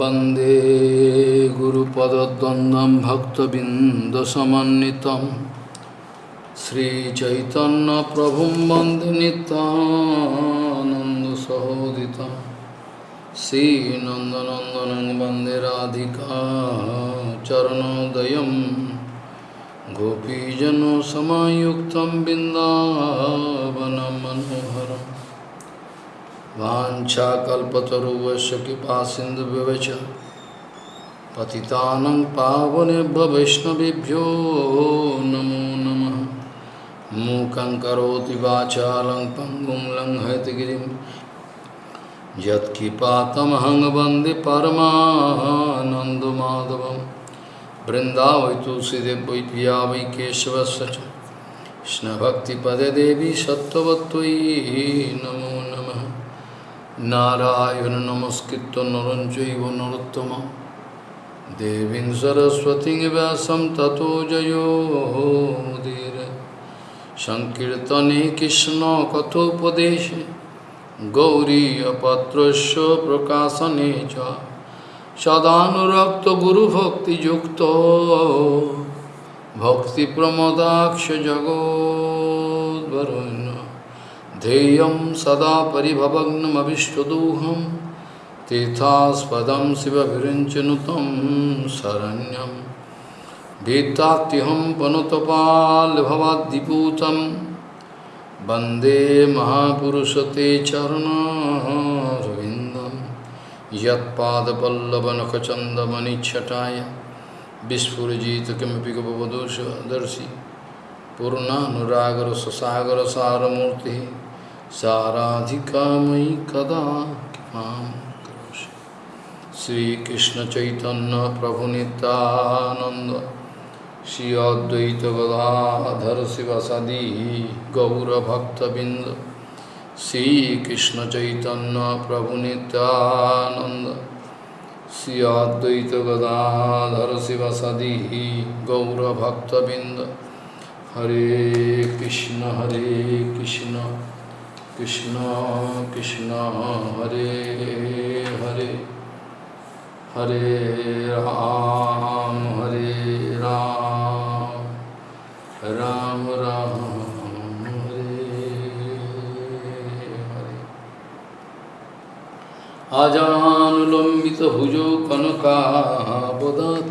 वंदे गुरुपदद्वन्द्वं भक्तबिन्दसमन्वितं श्रीचैतन्यप्रभुं वंदे नितानन्दसहोदितं श्रीनन्दनन्दनं वंदे राधिका चरणोदयं गोपीजनसमायुक्तं बिन्दावनं मनोहरम् वाञ्छाकल्पतरुवस्य कृपा सिन्धुव्यवच पतितानं पावनेभ्य वैष्णवेभ्यो नमो नमः। मूकं करोति वाचालं पङ्गुं लङ्घयतगिरिं यत्कृपातमहं वंदे परमानन्दमाधवं। वृन्दावै तुलसीदेव पिया वै केशवस्य च। कृष्णभक्तिपदे देवी सत्त्ववत्त्वयि नमः নারায়ণ নমস্কৃত নরঞ্চৈব নরোত্তম। দেবী সরস্বতী ব্যাসম ততো জয়োদীর সংকীর্তনে কৃষ্ণ কথোপদেশে গৌরীপত্রস্য প্রকাশনে চ। সদানুরক্ত গুরুভক্তিযুক্ত ভক্তিপ্রমদাক্ষ জগদ্বরণ্য ध्येयं सदा परिभवग्नमभिष्टदोहं, तीर्थास्पदं शिवविरिञ्चनुतं शरण्यं। भीतात्यहं पनुतपाल्भवाद्दिपूतं वंदे महापुरुषते चरणारविन्दं। यत्पादपल्लवनखचन्दमनिच्छटाय विस्फुरजित किमपि गपवधूषदर्शि पूर्णानुरागर ससागर सारमूर्ति साराधिका मयि कदा कृपां करोषि। श्रीकृष्णचैतन्यप्रभुनितानन्द श्री अद्वैतगदाधर शिवसदि गौरभक्तबिन्द श्रीकृष्णचैतन्यप्रभुनितानन्द श्री अद्वैतगदाधर शिवसदि गौरभक्तबिन्द। हरे कृष्ण हरे Krishna. Krishna Krishna Hare Hare Hare Ram Hare Ram Ram Ram আজানুলম্বিত ভুজ কনকাবদাত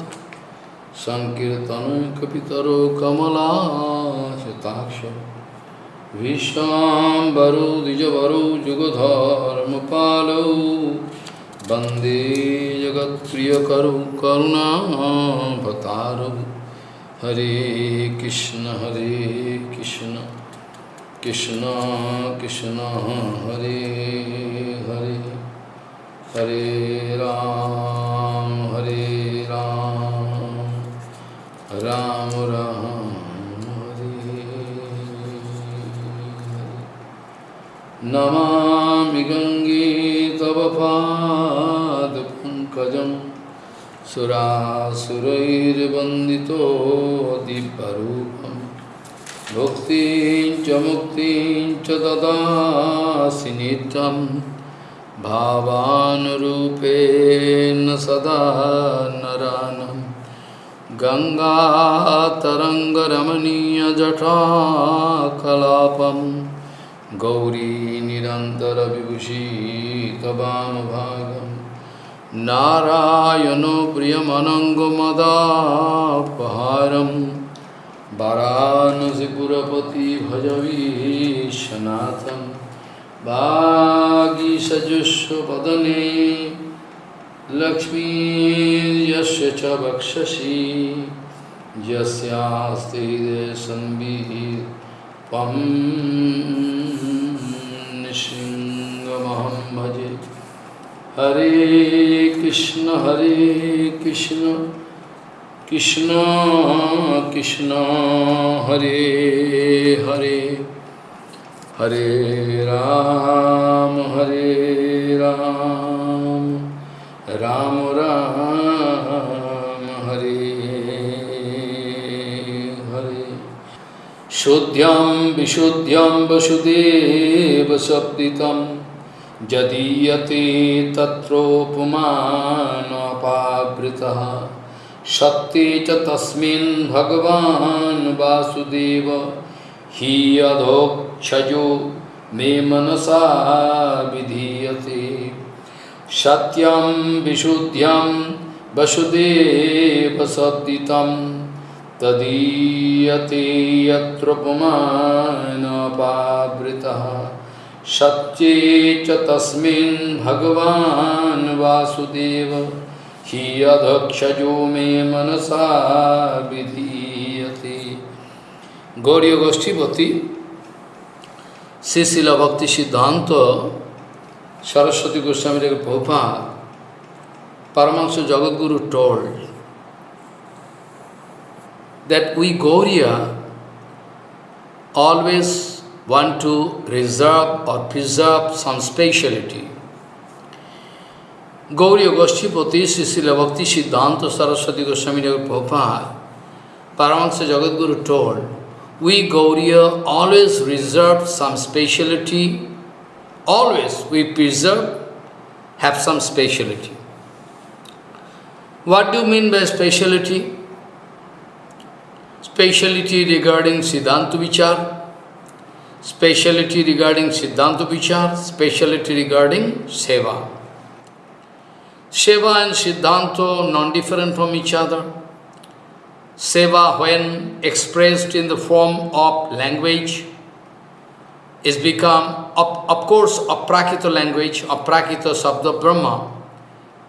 সংকীর্তন কপিতর কমলা শতাক্ষ विश्वाम्बरो द्विजवरो, जुगधर्मपालौ। वंदे जगत्प्रियकरौ करुणाभतारौ हरे कृष्ण हरे कृष्ण कृष्ण कृष्ण, हरे हरे। हरे नमामि गङ्गे तव पादपङ्कजं सुरासुरैर्वन्दितो दिव्यरूपं भुक्तिं च मुक्तिं च ददासि नित्यं भावानुरूपेण सदा नरानम्। गङ्गातरङ्गरमणीयजटाकलापं गौरी निरन्तरविभूषितवामभागं नारायणो प्रियमनङ्गमदापहारं। वाराणसीपुरपति भजवीशनाथं वागीसजुष्वदने लक्ष्मीर्यस्य च वक्षसि। यस्यास्ति संवित् त्वं नृसिंहमहं भजे हरे कृष्ण हरे कृष्ण कृष्ण कृष्ण हरे हरे हरे राम हरे राम राम राम शुद्ध्यं विशुद्ध्यं वसुदेवसप्तितं यदीयते तत्रोपमानो पुत्रः सत्ये च तस्मिन् भगवान् वासुदेव हि अधोक्षजो मे मनसा विधीयते। सत्यं विशुद्ध्यं वसुदेवसद्दितं तदीयते यत्र पुमानपावृतः सत्ये च तस्मिन् भगवान् वासुदेव हि अधक्षजो मे मनसा विधीयते Gauri गोष्ठीपति Sisila Bhakti Siddhanta Saraswati Goswami Prabhupada Paramahansa Jagadguru told that we Gauriya always want to reserve or preserve some speciality. Gauriya Goshtipati Sisila Bhakti Siddhanta Saraswati Goswami Prabhupada Paramahansa Jagadguru told we Gauriya always reserve some speciality, always we preserve, have some speciality. What do you mean by speciality? Speciality regarding Siddhanta Vichar, speciality regarding Siddhanta Vichar, speciality regarding Seva. Seva and Siddhanta non-different from each other. Seva, when expressed in the form of language, is become, of, of course, aprakita language, a aprakita sabda Brahma.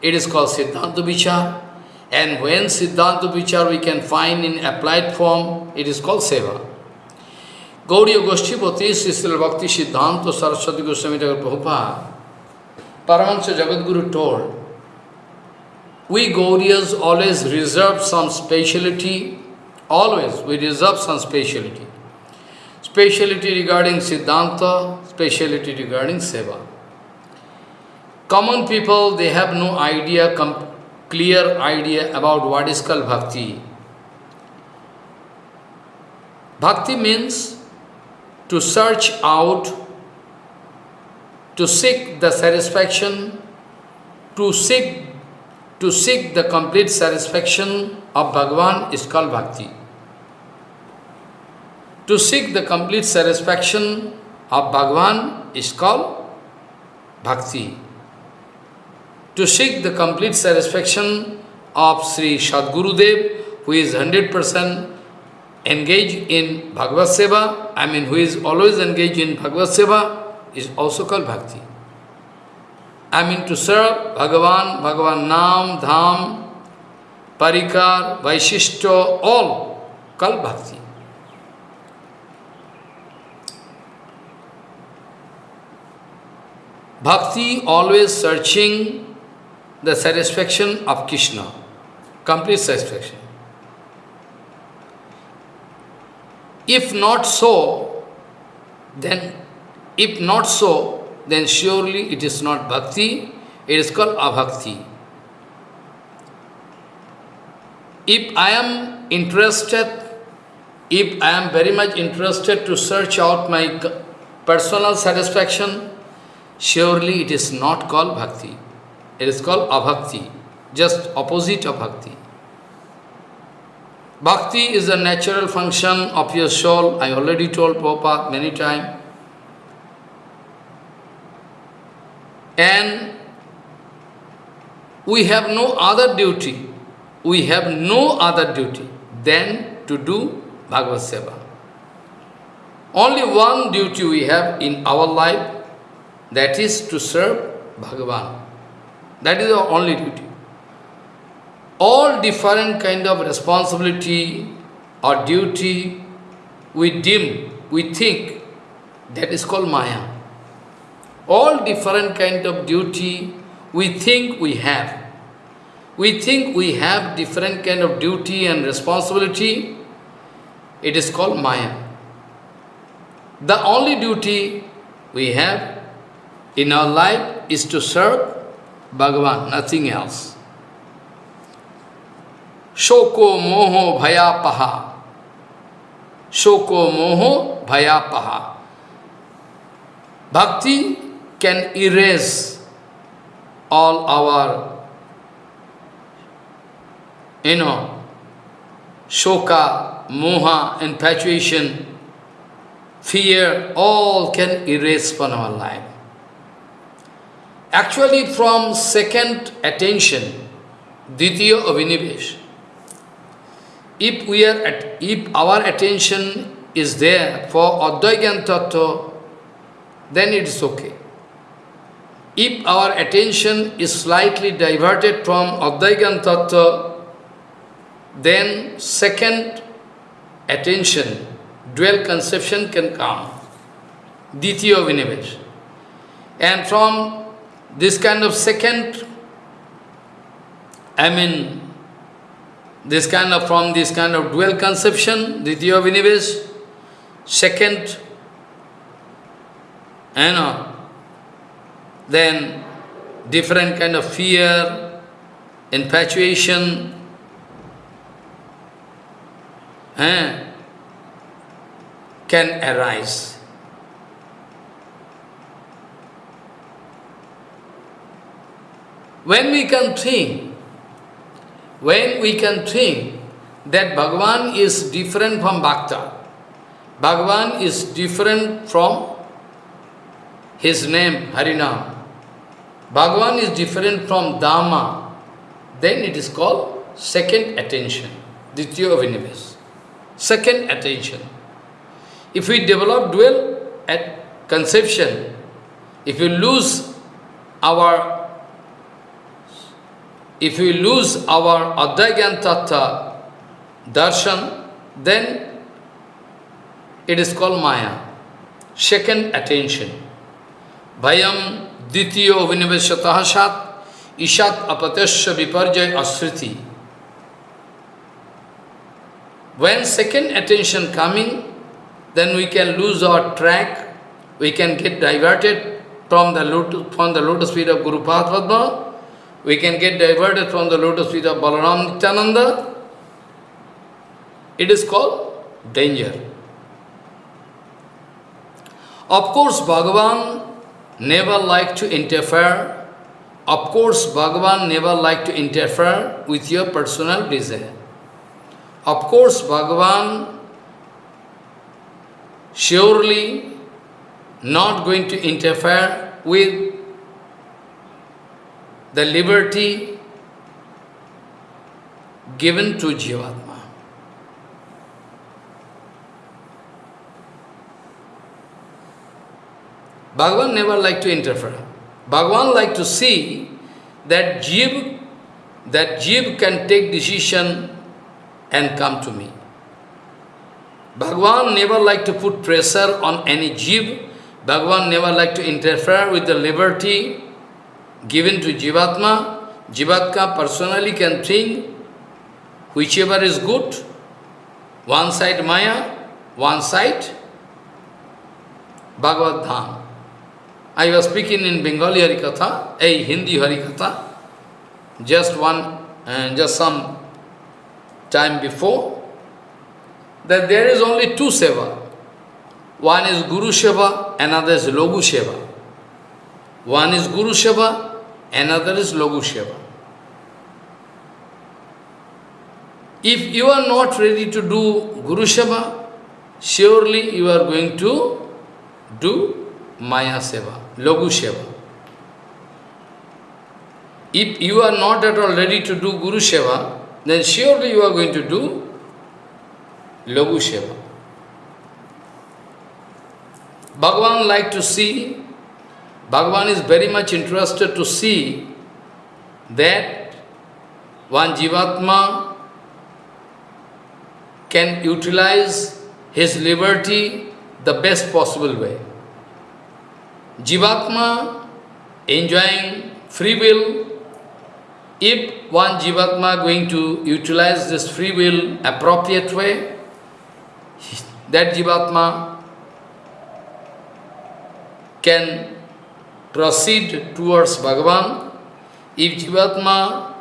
It is called Siddhanta Vichar. And when Siddhanta Vichar we can find in applied form, it is called Seva. Gauriya Goshtipati, Sisila Bhakti Siddhanta Saraswati Goswami Prabhupada, Paramahansa Jagadguru told, we Gauriyas always reserve some speciality, always we reserve some speciality. Speciality regarding Siddhanta, speciality regarding Seva. Common people, they have no idea, clear idea about what is called Bhakti. Bhakti means to search out, to seek the satisfaction, to seek to seek the complete satisfaction of Bhagavan is called bhakti. To seek the complete satisfaction of Bhagavan is called bhakti. To seek the complete satisfaction of Sri Sadgurudev, who is 100% engaged in Bhagavad Seva, I mean who is always engaged in Bhagavad Seva, is also called bhakti. I mean to serve Bhagavan, Bhagavan Nam, Dham, Parikar, Vaishishto, all called Bhakti. Bhakti always searching the satisfaction of Krishna, complete satisfaction. If not so, then if not so, then surely it is not bhakti, it is called abhakti. If I am interested, if I am very much interested to search out my personal satisfaction, surely it is not called bhakti. It is called abhakti, just opposite of bhakti. Bhakti is a natural function of your soul. I already told Prabhupada many times. And we have no other duty, we have no other duty than to do Bhagavad Seva. Only one duty we have in our life, that is to serve Bhagavan. That is our only duty. All different kind of responsibility or duty we deem, we think, that is called Maya all different kind of duty we think we have. We think we have different kind of duty and responsibility. It is called Maya. The only duty we have in our life is to serve Bhagavan, nothing else. Shoko moho bhayapaha. Shoko moho bhayapaha. Bhakti can erase all our you know, shoka, moha, infatuation, fear, all can erase from our life. Actually, from second attention, Ditya Avinivesh, if we are at, if our attention is there for Advaigyan Tattva, then it is okay. If our attention is slightly diverted from Advaigyan Tattva, then second attention, dual conception can come. Ditya Vinivesh. And from this kind of second, I mean, this kind of, from this kind of dual conception, Ditya Vinivesh, second, you know, then different kind of fear, infatuation, eh, can arise. When we can think, when we can think that Bhagavan is different from Bhakta, Bhagavan is different from his name, Harinam, Bhagavan is different from Dhamma, then it is called second attention, Ditya Vinives. Second attention. If we develop dual at conception, if we lose our if we lose our Advaigyan Tattva darshan, then it is called Maya. Second attention. Bhayam Dityo Viniveshatah Sat Ishat Apatasya Viparjay Asriti. When second attention coming, then we can lose our track, we can get diverted from the lotus, from the lotus feet of Guru Padma, we can get diverted from the lotus feet of Balaram Nityananda. It is called danger. Of course, Bhagavan never like to interfere. Of course, Bhagavan never like to interfere with your personal desire. Of course, Bhagavan surely not going to interfere with the liberty given to Jivatma. Bhagavan never like to interfere. Bhagavan like to see that Jiv, that Jiv can take decision and come to me. Bhagavan never like to put pressure on any Jiv. Bhagavan never like to interfere with the liberty given to Jivatma. Jivatma personally can think whichever is good, one side Maya, one side Bhagavad Dham. I was speaking in Bengali Harikatha, a Hindi Harikatha, just one, and just some time before, that there is only two seva. One is Guru Seva, another is Logu Seva. One is Guru Seva, another is Logu Seva. If you are not ready to do Guru Seva, surely you are going to do Maya Seva, Logu Seva. If you are not at all ready to do Guru Seva, then surely you are going to do Logu Seva. Bhagavan like to see, Bhagavan is very much interested to see that one Jivatma can utilize his liberty the best possible way. Jivatma enjoying free will, if one Jivatma going to utilize this free will appropriate way, that Jivatma can proceed towards Bhagavan. If Jivatma,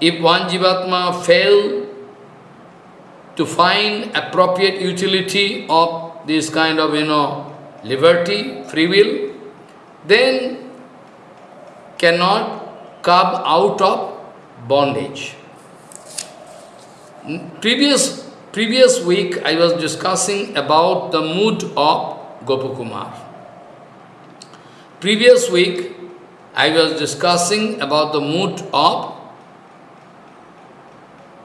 if one Jivatma fail to find appropriate utility of this kind of, you know, liberty, free will, then cannot come out of bondage. Previous, previous week I was discussing about the mood of Gopakumar. Previous week I was discussing about the mood of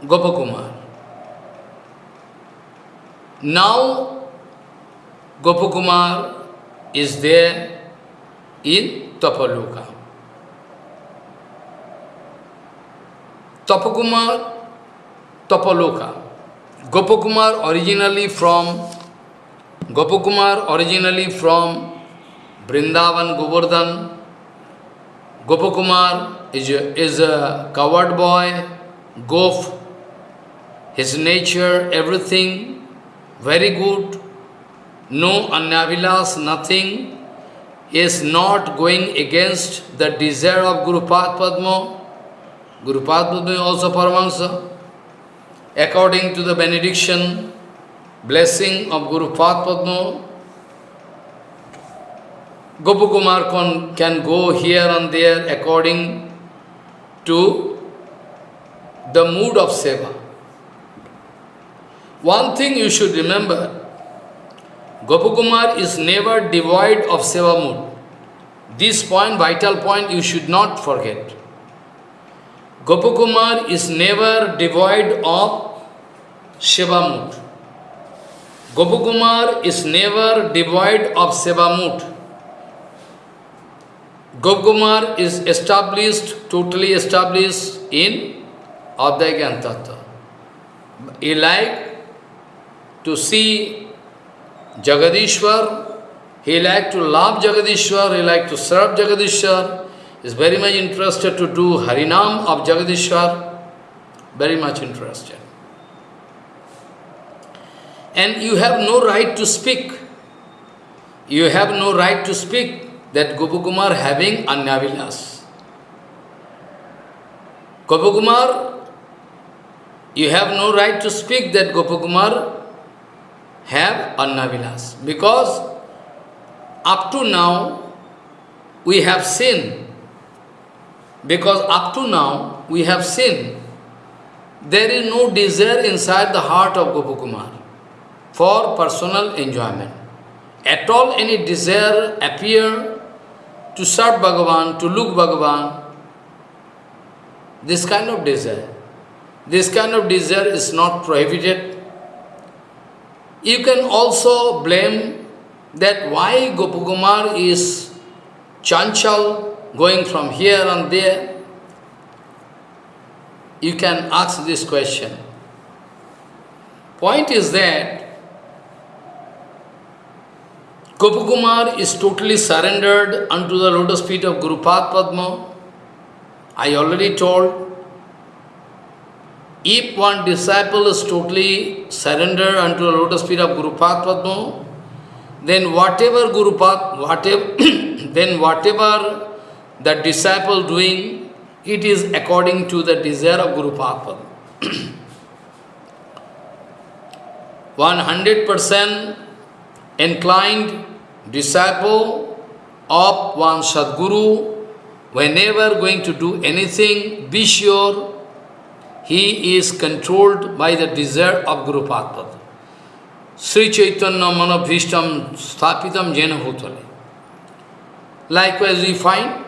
Gopakumar. Now Gopakumar is there in Tapaloka. Tapakumar Tapaloka. Gopakumar originally from Gopakumar originally from Vrindavan Govardhan. Gopakumar is a, is a coward boy, gof, his nature, everything very good, no anyavilas, nothing, He is not going against the desire of Guru Padma. Guru Padma is also Paramahansa according to the benediction, blessing of Guru Padma, Gopakumar can, can go here and there according to the mood of seva. One thing you should remember, Gopakumar is never devoid of seva mood. This point, vital point, you should not forget. Gopakumar is never devoid of Seva mood. Gopakumar is never devoid of Seva mood. Gopakumar is established, totally established in Advaita Tattva. He like to see Jagadishwar, he like to love Jagadishwar, he like to serve Jagadishwar, is very much interested to do Harinam of Jagadishwar, very much interested and you have no right to speak. You have no right to speak that Gopakumar having Anyavilas. Gopakumar, you have no right to speak that Gopakumar have Anyavilas. Because up to now, we have seen, because up to now, we have seen, there is no desire inside the heart of Gopakumar for personal enjoyment. At all any desire appear to serve Bhagavan, to look Bhagavan, this kind of desire, this kind of desire is not prohibited. You can also blame that why Gopakumar is chanchal, going from here and there. You can ask this question. Point is that Gopakumar is totally surrendered unto the lotus feet of Guru Padma. I already told, if one disciple is totally surrendered unto the lotus feet of Guru Padma, then whatever Guru Pad, whatever, then whatever the disciple doing, it is according to the desire of Guru Padma. 100% inclined disciple of one Sadguru, whenever going to do anything, be sure he is controlled by the desire of Guru Padma. Sri Chaitanya Manabhishtam Sthapitam Jena Bhutale. Likewise, we find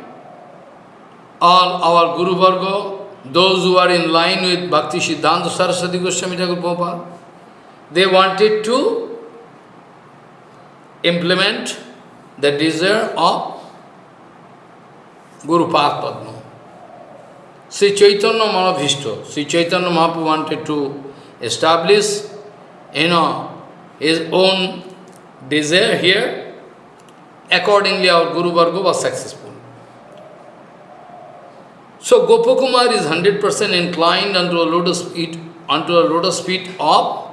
all our Guru Varga, those who are in line with Bhakti Siddhanta Saraswati Goswami Thakur Prabhupada, they wanted to implement the desire of Guru Padma. Sri Chaitanya Mahabhishto, Sri Chaitanya Mahaprabhu wanted to establish, you know, his own desire here. Accordingly, our Guru Varga was successful. So Gopakumar is 100% inclined unto a lotus feet, unto a lotus feet of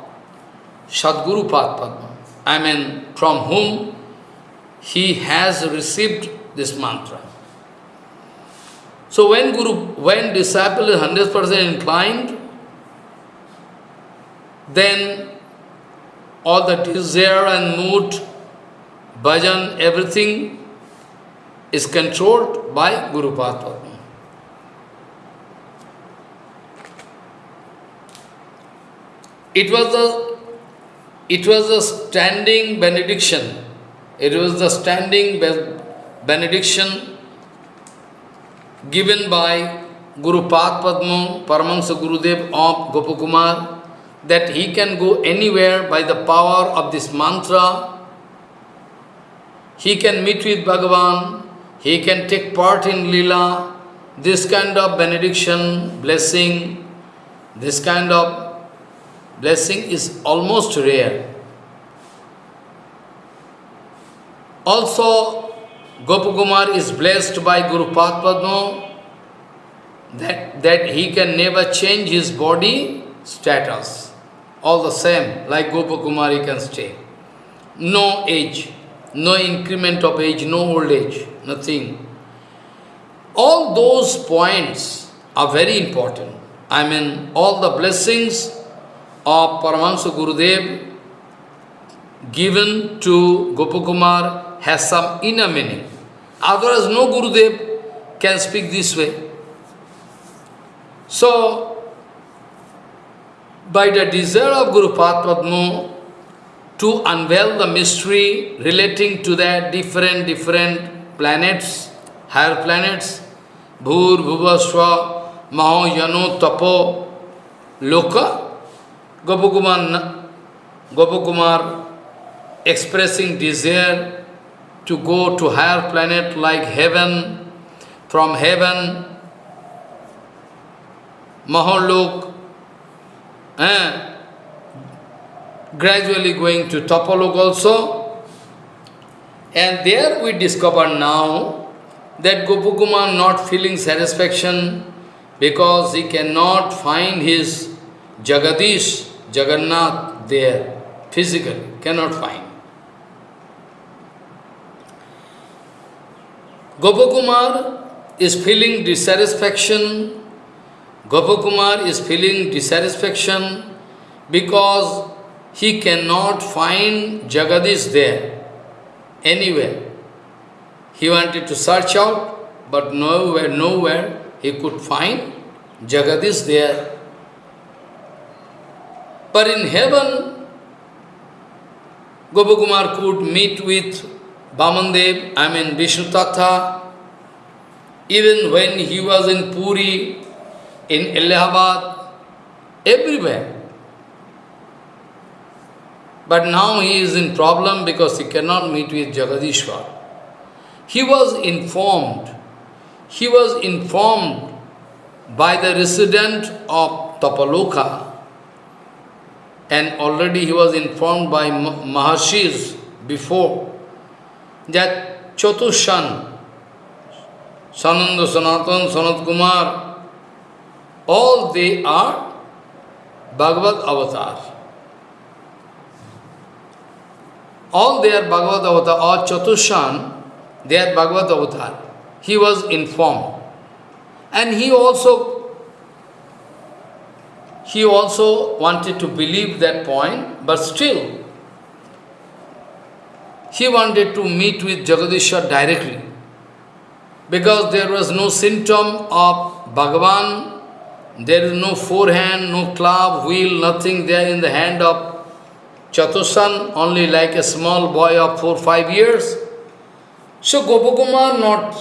Sadguru Padma. I mean, from whom he has received this mantra. So when Guru, when disciple is 100% inclined, then all the desire and mood, bhajan, everything is controlled by Guru Padma. it was a it was a standing benediction. It was the standing benediction given by Guru Pad Padma, Paramahansa Gurudev of Gopakumar, that he can go anywhere by the power of this mantra. He can meet with Bhagavan, he can take part in Lila. This kind of benediction, blessing, this kind of blessing is almost rare. Also, Gopakumar is blessed by Guru Padma that, that he can never change his body status. All the same, like Gopakumar he can stay. No age, no increment of age, no old age, nothing. All those points are very important. I mean, all the blessings of Paramahansa Gurudev given to Gopakumar has some inner meaning. Otherwise, no Gurudev can speak this way. So, by the desire of Guru Padma to unveil the mystery relating to the different, different planets, higher planets, Bhur, Bhuvasva, Maho, Yano, Tapo, Loka, Gopakumar, Gopakumar expressing desire to go to higher planet like heaven, from heaven Mahalok, eh, gradually going to Tapalok also. And there we discover now that Gopakumar not feeling satisfaction because he cannot find his Jagadish, Jagannath there, physically, cannot find. Gopakumar is feeling dissatisfaction Gopakumar is feeling dissatisfaction because he cannot find Jagadish there, anywhere. He wanted to search out, but nowhere, nowhere he could find Jagadish there. But in heaven, Gopakumar could meet with Bamandev, I mean Vishnu. Even when he was in Puri, in Allahabad, everywhere. But now he is in problem because he cannot meet with Jagadishwar. He was informed, he was informed by the resident of Tapaloka and already he was informed by Maharshis before that Chatushan, Sananda Sanatan, Sanat Kumar, all they are Bhagavad avatar. All they are Bhagavad avatar, or Chatushan, they are Bhagavad avatar. He was informed. And he also, he also wanted to believe that point, but still, he wanted to meet with Jagadishwar directly. Because there was no symptom of Bhagavan there is no forehand, no club, wheel, nothing there in the hand of Chatusan, only like a small boy of four, five years. So Gopakumar not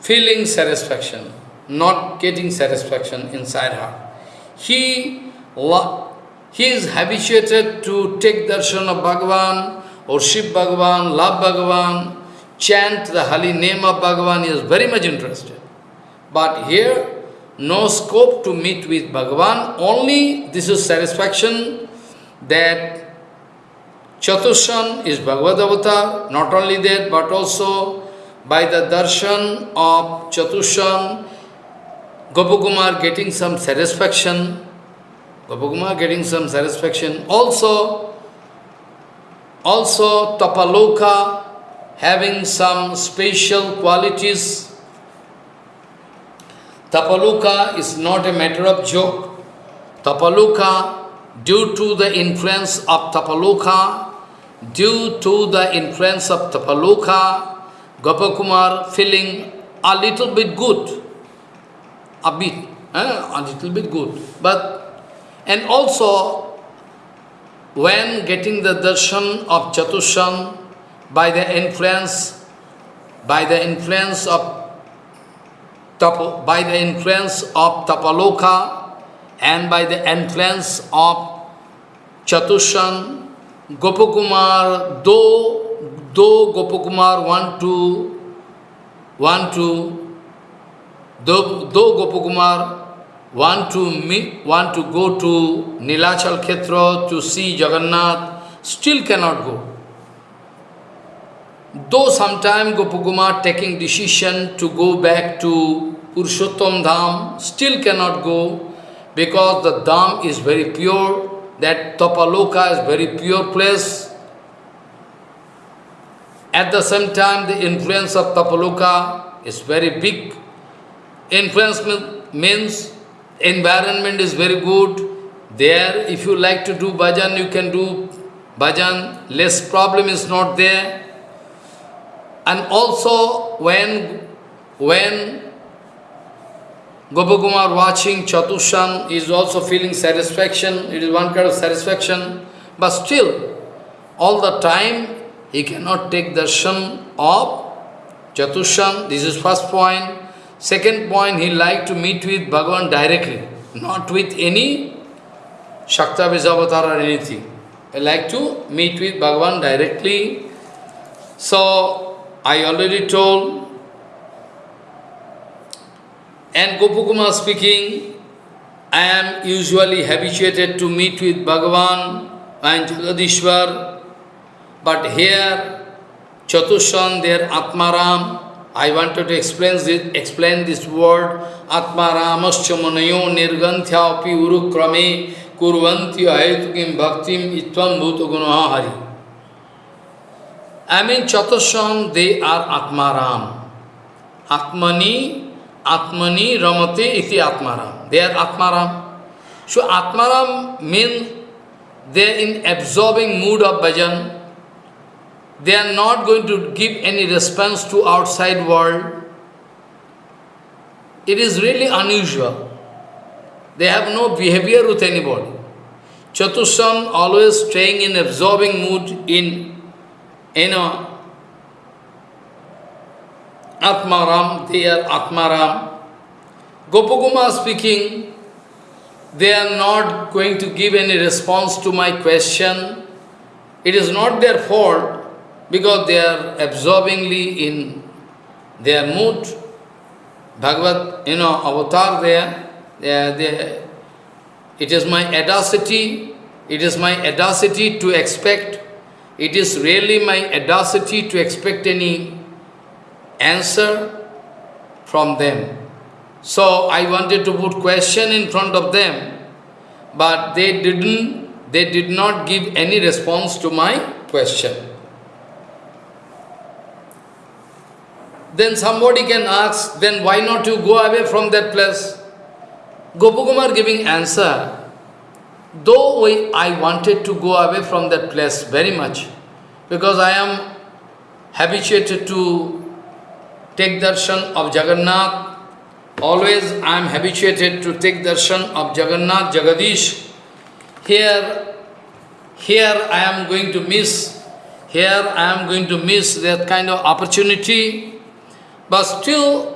feeling satisfaction, not getting satisfaction inside her. He, he is habituated to take darshan of Bhagavan or Shiv Bhagavan, love Bhagavan, chant the holy name of Bhagavan, he is very much interested. But here, no scope to meet with Bhagavan, only this is satisfaction that Chatushan is Bhagavad Avatar, not only that, but also by the darshan of Chatushan, Gopakumar getting some satisfaction, Gopakumar getting some satisfaction. Also, also Tapaloka having some special qualities Tapaloka is not a matter of joke. Tapaloka, due to the influence of Tapaloka, due to the influence of Tapaloka, Gopakumar feeling a little bit good, a bit, eh, a little bit good. But, and also when getting the darshan of Chatushan by the influence, by the influence of by the influence of Tapaloka and by the influence of Chatushan, Gopakumar, though, though Gopakumar want to, want to, though, though Gopakumar want to meet, want to go to Nilachal Khetra to see Jagannath, still cannot go. Though sometime Gopakumar taking decision to go back to Purushottam Dham, still cannot go because the Dham is very pure, that Tapaloka is very pure place. At the same time, the influence of Tapaloka is very big. Influence means environment is very good. There, if you like to do bhajan, you can do bhajan. Less problem is not there. And also, when, when Gopakumar watching Chatushan is also feeling satisfaction, it is one kind of satisfaction, but still, all the time, he cannot take darshan of Chatushan, this is first point. Second point, he like to meet with Bhagavan directly, not with any Shakta Vijavatar or anything. I like to meet with Bhagavan directly. So, I already told, and Gopakumar speaking, I am usually habituated to meet with Bhagavan and Jagadishwar, but here, Chatushan, their Atmaram, I wanted to explain this, explain this word, Atma Ramascha Manayo Nirganthya Api Urukrame Kurvanti Bhaktim Itvam Bhuta Gunahari. I mean, Chatushan, they are Atmaram. Atmani, Atmani Ramate iti Atmaram. They are Atmaram. So Atmaram means they are in absorbing mood of bhajan. They are not going to give any response to outside world. It is really unusual. They have no behavior with anybody. Chatushan always staying in absorbing mood in, you know, Atmaram, they are Atmaram. Gopakumar speaking, they are not going to give any response to my question. It is not their fault because they are absorbingly in their mood. Bhagavad, you know, avatar there, they they, it is my audacity, it is my audacity to expect, it is really my audacity to expect any answer from them. So I wanted to put question in front of them, but they didn't, they did not give any response to my question. Then somebody can ask, then why not you go away from that place? Gopakumar giving answer, though we, I wanted to go away from that place very much, because I am habituated to take darshan of Jagannath, always I am habituated to take darshan of Jagannath, Jagadish. Here, here I am going to miss, here I am going to miss that kind of opportunity but still,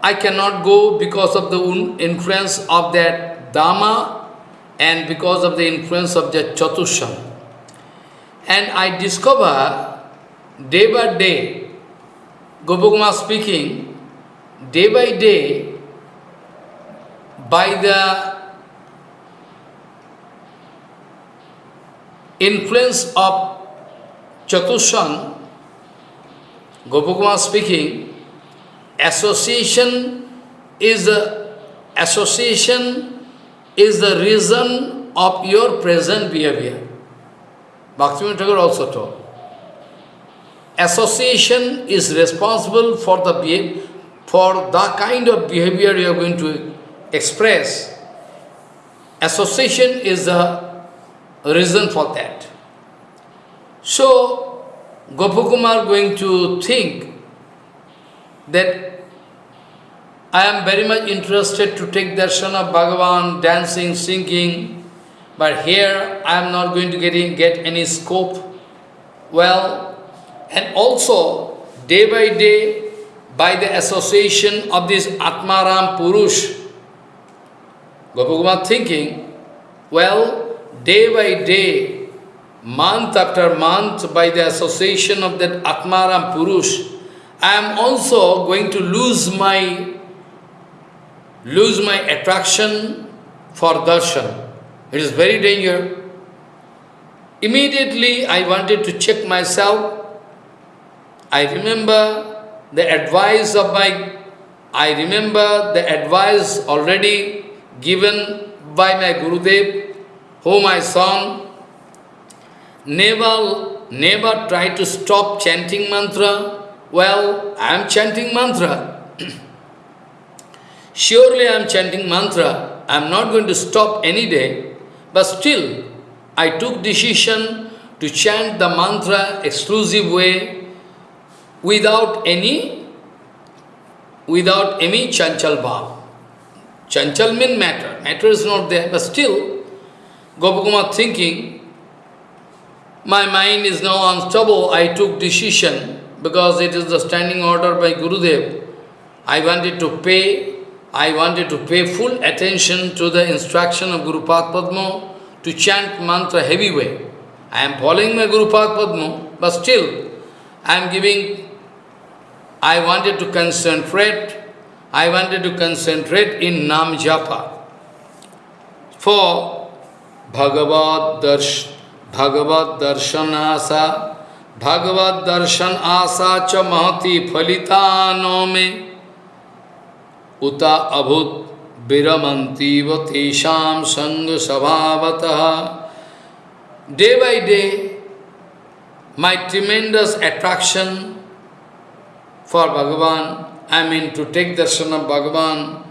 I cannot go because of the influence of that Dhamma and because of the influence of that Chatushan. And I discover day by day, Gopakumar speaking, day by day, by the influence of Chatushan, Gopakumar speaking, association is the association is the reason of your present behavior. Bhaktivinoda Thakur also told. Association is responsible for the for the kind of behavior you are going to express. Association is the reason for that. So, Gopakumar going to think that I am very much interested to take darshan of Bhagavan, dancing, singing, but here I am not going to get, in, get any scope. Well, and also day by day, by the association of this Atmaram Purush, Gopakumar thinking, well, day by day, month after month, by the association of that Atmaram Purush, I am also going to lose my lose my attraction for darshan. It is very dangerous. Immediately I wanted to check myself. I remember the advice of my, I remember the advice already given by my Gurudev, whom I saw. Never, never try to stop chanting mantra. Well, I am chanting mantra. Surely I am chanting mantra. I am not going to stop any day. But still, I took decision to chant the mantra exclusive way without any without any chanchal bhav. Chanchal means matter. Matter is not there, but still, Gopakumar thinking, my mind is now unstable, I took decision, because it is the standing order by Gurudev. I wanted to pay I wanted to pay full attention to the instruction of Guru Padma to chant mantra heavy way. I am following my Guru Padma, but still I am giving, I wanted to concentrate, I wanted to concentrate in Nam Japa. For Bhagavad Darsh, Bhagavad Darshan Asa, Bhagavad Darshan Asa cha Mahati Phalita Nome, उता अभूत विरमंतीव तेषाम संग स्वभावत day by day my tremendous attraction for Bhagavan, I mean to take darshan of Bhagavan,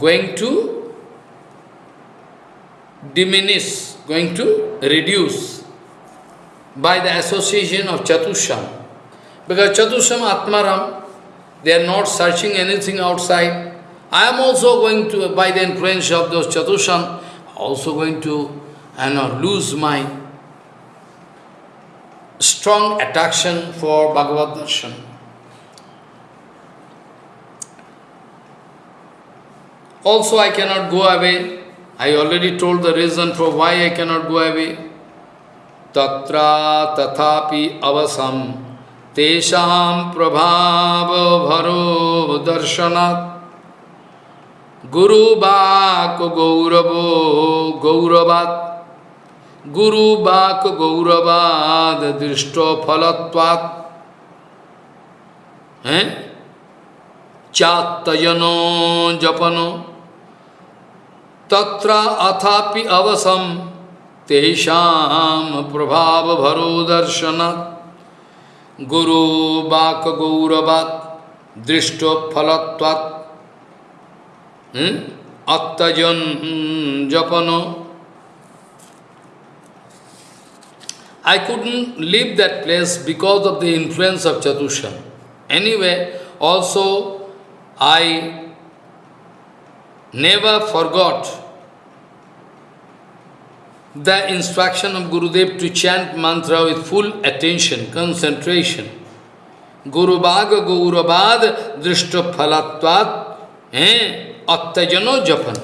going to diminish, going to reduce by the association of Chatushan. Because Chatushan Atmaram, They are not searching anything outside. I am also going to, by the influence of those Chatushan, also going to you know, lose my strong attraction for Bhagavad Darshan. Also, I cannot go away. I already told the reason for why I cannot go away. Tatra tathapi avasam tesham prabhava bharo darshanat Guru bak gauravo gauravat Guru bak gauravad drishto phalatvat हैं चातयनो japano तत्र अथापि अवसम तेषां प्रभाव भरो दर्शनात् गुरु बाक गौरवात दृष्टो फलत्वात अत्तजन जपनो I couldn't leave that place because of the influence of Chatushan. Anyway, also I never forgot the instruction of Gurudev to chant mantra with full attention, concentration. Guru Bhaga Gaurabad Drishta Phalatvat eh, Attajano Japan.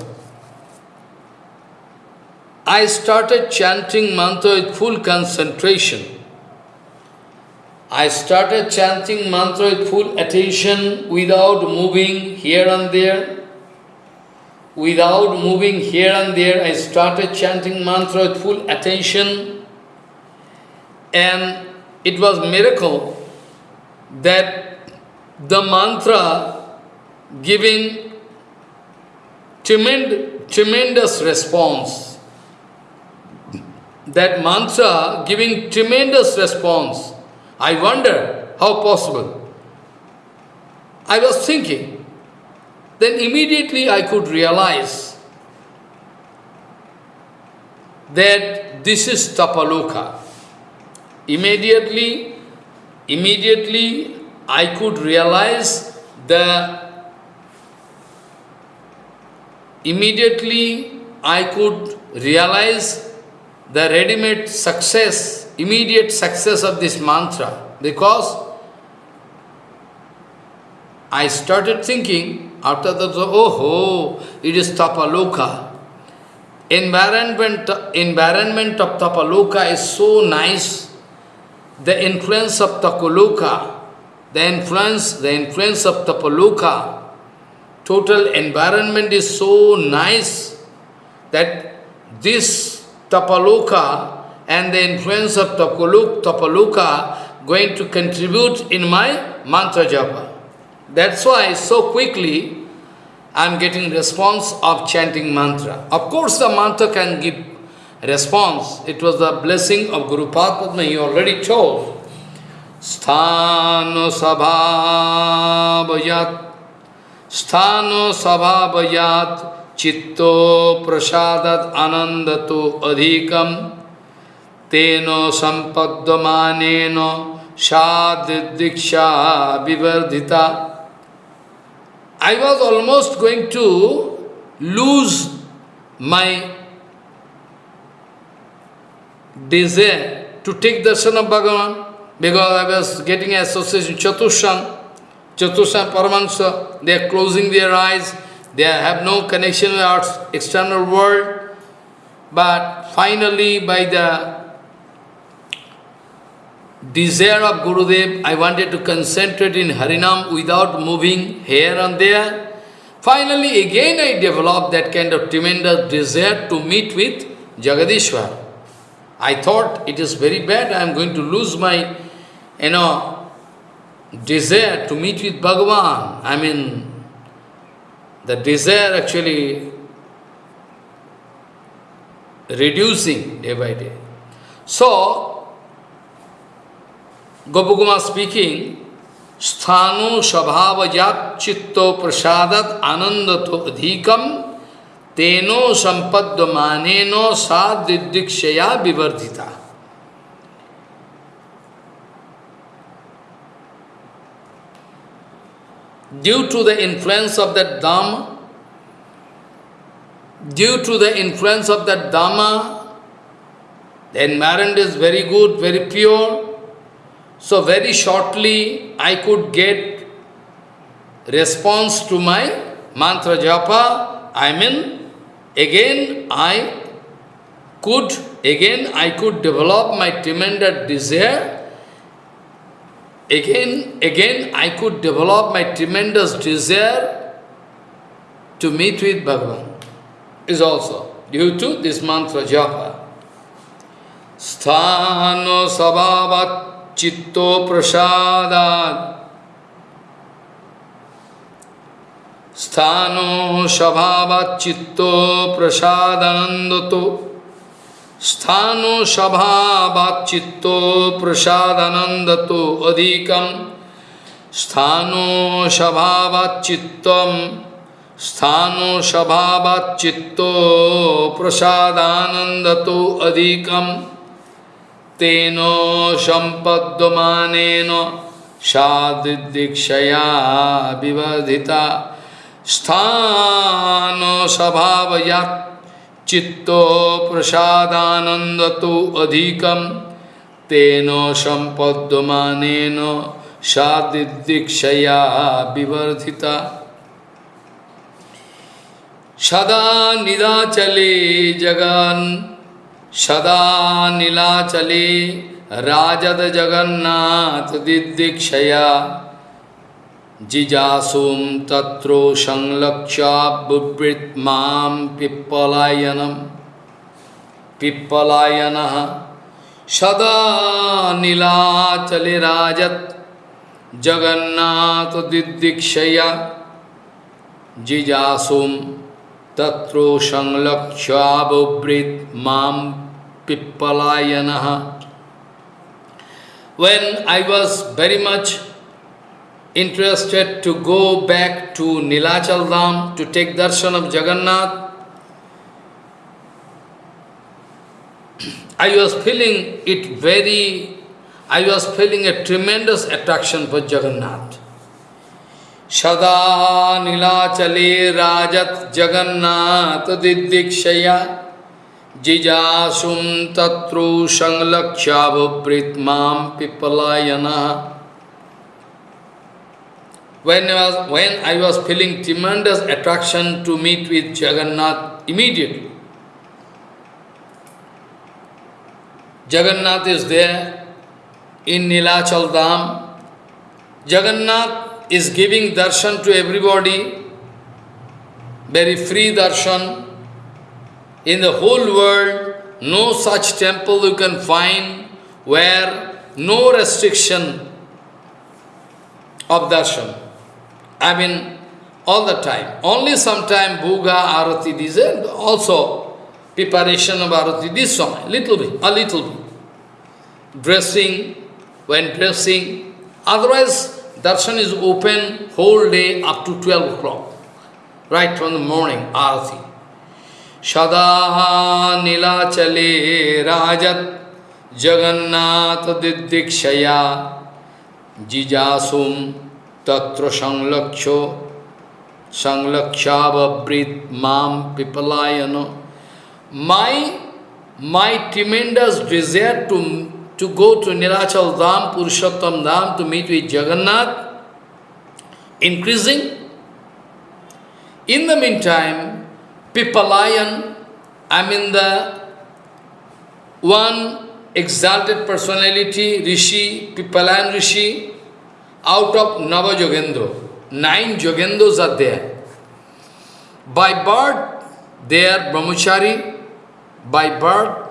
I started chanting mantra with full concentration. I started chanting mantra with full attention without moving here and there without moving here and there, I started chanting mantra with full attention. And it was miracle that the mantra giving tremendous, tremendous response. That mantra giving tremendous response. I wonder how possible. I was thinking, then immediately I could realize that this is Tapaloka. Immediately, immediately I could realize the immediately I could realize the ready-made success, immediate success of this mantra because I started thinking after that, oh, ho, it is Tapaloka. Environment, environment of Tapaloka is so nice. The influence of Tapaloka, the influence, the influence of Tapaloka, total environment is so nice that this Tapaloka and the influence of Tapaloka going to contribute in my mantra japa. That's why so quickly I am getting response of chanting mantra. Of course the mantra can give response. It was the blessing of Guru Padma, he already told. Sthano sabhavayat Sthano sabhavayat Chitto prasadat anandato adhikam Teno sampaddamaneno shadidiksha vivardhita I was almost going to lose my desire to take darshan of Bhagavan because I was getting association Chatushan, Chatushan Paramahansa, they are closing their eyes, they have no connection with our external world, but finally by the desire of Gurudev, I wanted to concentrate in Harinam without moving here and there. Finally, again I developed that kind of tremendous desire to meet with Jagadishwar. I thought it is very bad, I am going to lose my, you know, desire to meet with Bhagavan. I mean, the desire actually reducing day by day. So, Gopakumar speaking स्थानो स्वभाव चित्तो प्रसादत आनंद तो अधिकम, तेनो संपद मानेनो सादिदीक्षया विवर्धिता। Due to the influence of that dham due to the influence of that dhama the environment is very good very pure so very shortly I could get response to my mantra japa. I mean, again I could, again I could develop my tremendous desire. Again, again I could develop my tremendous desire to meet with Bhagavan. Is also due to this mantra japa. Sthano sabhavat चित्तो प्रसादात। स्थानो स्वभावात चित्तो प्रसादानंद तो स्थानो स्वभावात चित्तो प्रसादानंद तो अधिकम। स्थानो स्वभावात स्थानो स्वभावात प्रसादानंद तो अधिकम। तेनो संपद्यमानेन सादृदीक्षया विवर्धिता। स्थान स्वभावया चित्तो प्रसादानंद तो अधिकम। तेन संपद्यमानेन सादृदीक्षया विवर्धिता। सदा निदाचले जगन् सदा नीलाचले राजद जगन्नाथ दिदीक्षया। जिजासुम तत्रो संलक्ष्य बुवृत माम पिप्पलायनम पिप्पलायन सदा नीलाचले राजत Jagannath दिदीक्षया। जिजासुम तत्रो संलक्ष्याबुवृत mam pippalayanah. When I was very much interested to go back to Nilachal Dham to take darshan of Jagannath, I was feeling it very, I was feeling a tremendous attraction for Jagannath. सदा नीलाचले राजत जगन्नाथ दिदीक्षया जिजासुम तत्रु संलक्ष्यावृत माम पिपलायना When I, was, when I was feeling tremendous attraction to meet with Jagannath immediately, Jagannath is there in Nilachal Dham. Jagannath is giving darshan to everybody, very free darshan. In the whole world, no such temple you can find where no restriction of darshan. I mean, all the time. Only sometime Bhuga, Arati, these and also preparation of Arati, this song, little bit, a little bit. Dressing, when dressing, otherwise darshan is open whole day up to 12 o'clock, right from the morning, Arati. Shada Nilachale Rajat Jagannath Didikshaya Jijasum Tatra Sanglaksho Sanglakshavabrit Mam Pipalayano. My, my tremendous desire to, to go to Nilachal Dham, Purushottam Dham, to meet with Jagannath, increasing. In the meantime, Pipalayan, I mean the one exalted personality, Rishi, Pipalayan Rishi, out of Nava Jogendra. Nine Jogendras are there. By birth, they are Brahmachari. By birth,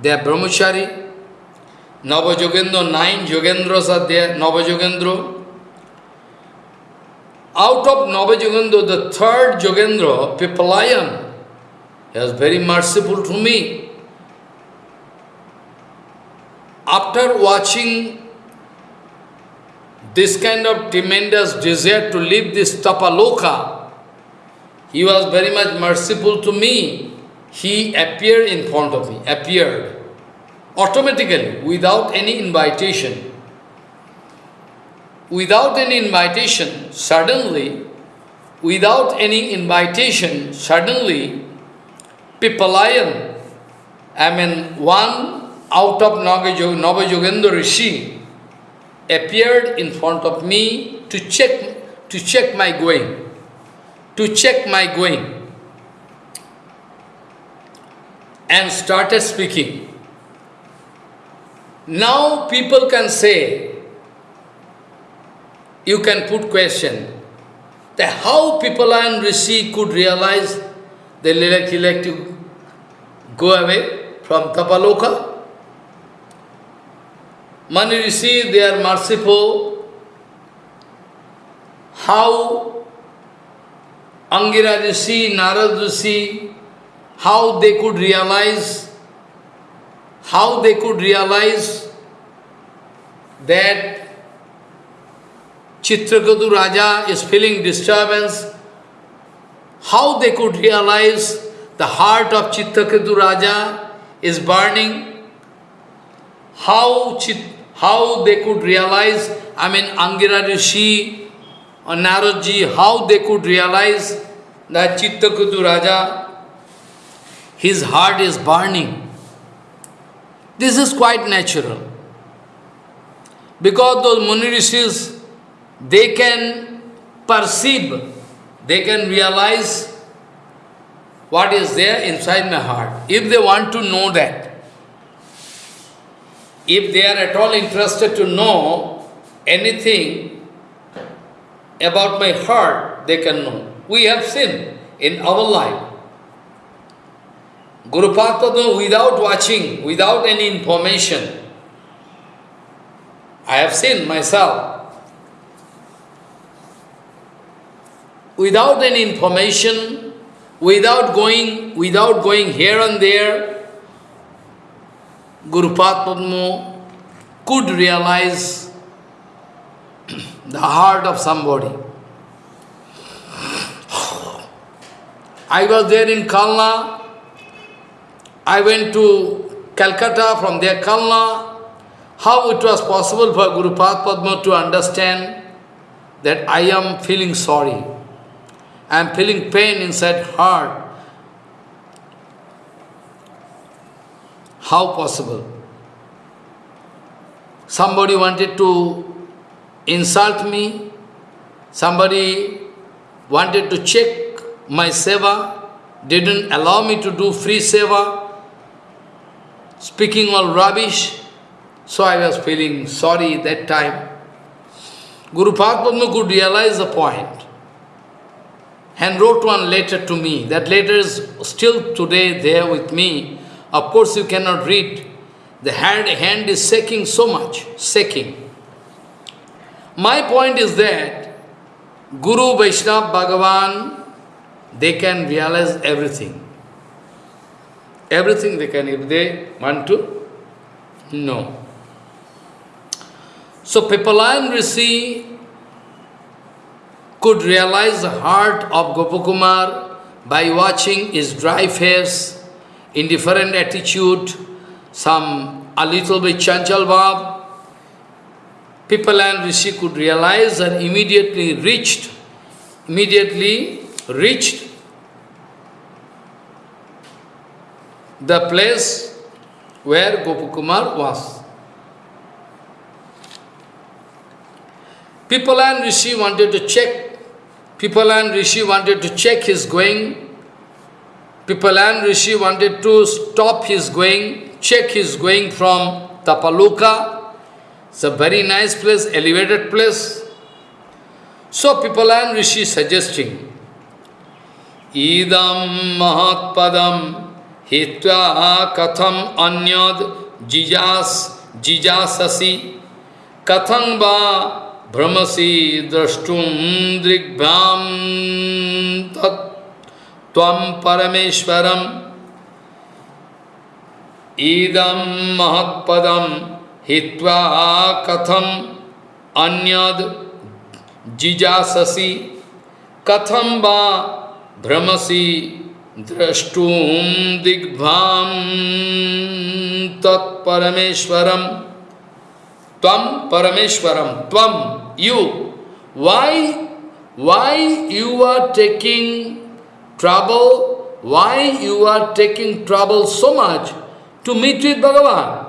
they are Brahmachari. Nava Jogendra, nine Jogendras are there, Nava Jogendra. Out of Nava Jogendra, the third Jogendra, Pipalayan, he was very merciful to me. After watching this kind of tremendous desire to leave this tapaloka, he was very much merciful to me. He appeared in front of me, appeared automatically, without any invitation. Without any invitation, suddenly, without any invitation, suddenly, Pipalayan, I mean, one out of Navajogendra Rishi, appeared in front of me to check, to check my going, to check my going, and started speaking. Now people can say, you can put question, that how Pipalayan Rishi could realize like, like to go away from Tapaloka? Mani Rishi, they are merciful. How Angira Rishi, Narad Rishi, how they could realize, how they could realize that Chitraketu Raja is feeling disturbance, how they could realize the heart of Chitraketu Raja is burning, how Chit how they could realize, I mean Angira Rishi or Naradji, how they could realize that Chitraketu Raja, his heart is burning. This is quite natural. Because those Muni Rishis, they can perceive, they can realize what is there inside my heart. If they want to know that, if they are at all interested to know anything about my heart, they can know. We have seen in our life. Guru Padma, without watching, without any information, I have seen myself. Without any information, without going, without going here and there, Guru Padma could realize the heart of somebody. I was there in Kalna. I went to Calcutta, from there Kalna. How it was possible for Guru Padma to understand that I am feeling sorry. I am feeling pain inside heart. How possible? Somebody wanted to insult me, somebody wanted to check my seva, didn't allow me to do free seva, speaking all rubbish. So I was feeling sorry that time. Guru Padma could realize the point and wrote one letter to me. That letter is still today there with me. Of course you cannot read. The hand, hand is shaking so much, shaking. My point is that Guru, Vaishnava, Bhagavan, they can realize everything. Everything they can, if they want to know. So Pipalayan Rishi could realize the heart of Gopakumar by watching his dry face, indifferent attitude, some a little bit chanchal bhav. Pipalayan Rishi could realize and immediately reached, immediately reached the place where Gopakumar was. Pipalayan Rishi wanted to check, Pipalayan Rishi wanted to check his going, Pipalayan Rishi wanted to stop his going, check his going from Tapaloka. It's a very nice place, elevated place. So Pipalayan Rishi suggesting, Idam Mahatpadam Hitva Katham Anyad Jijas Jijasasi Katham Va भ्रमसी द्रष्टुम दृग्भ्याम तम परमेश्वरम। ईदम महत्पदम हित्वा कथम अन्यद जिजाससी। कथम वा भ्रमसी द्रष्टुम दिग्भाम तत्परमेश्वरम तम परमेश्वरम तम you, why, why you are taking trouble, why you are taking trouble so much to meet with Bhagavan?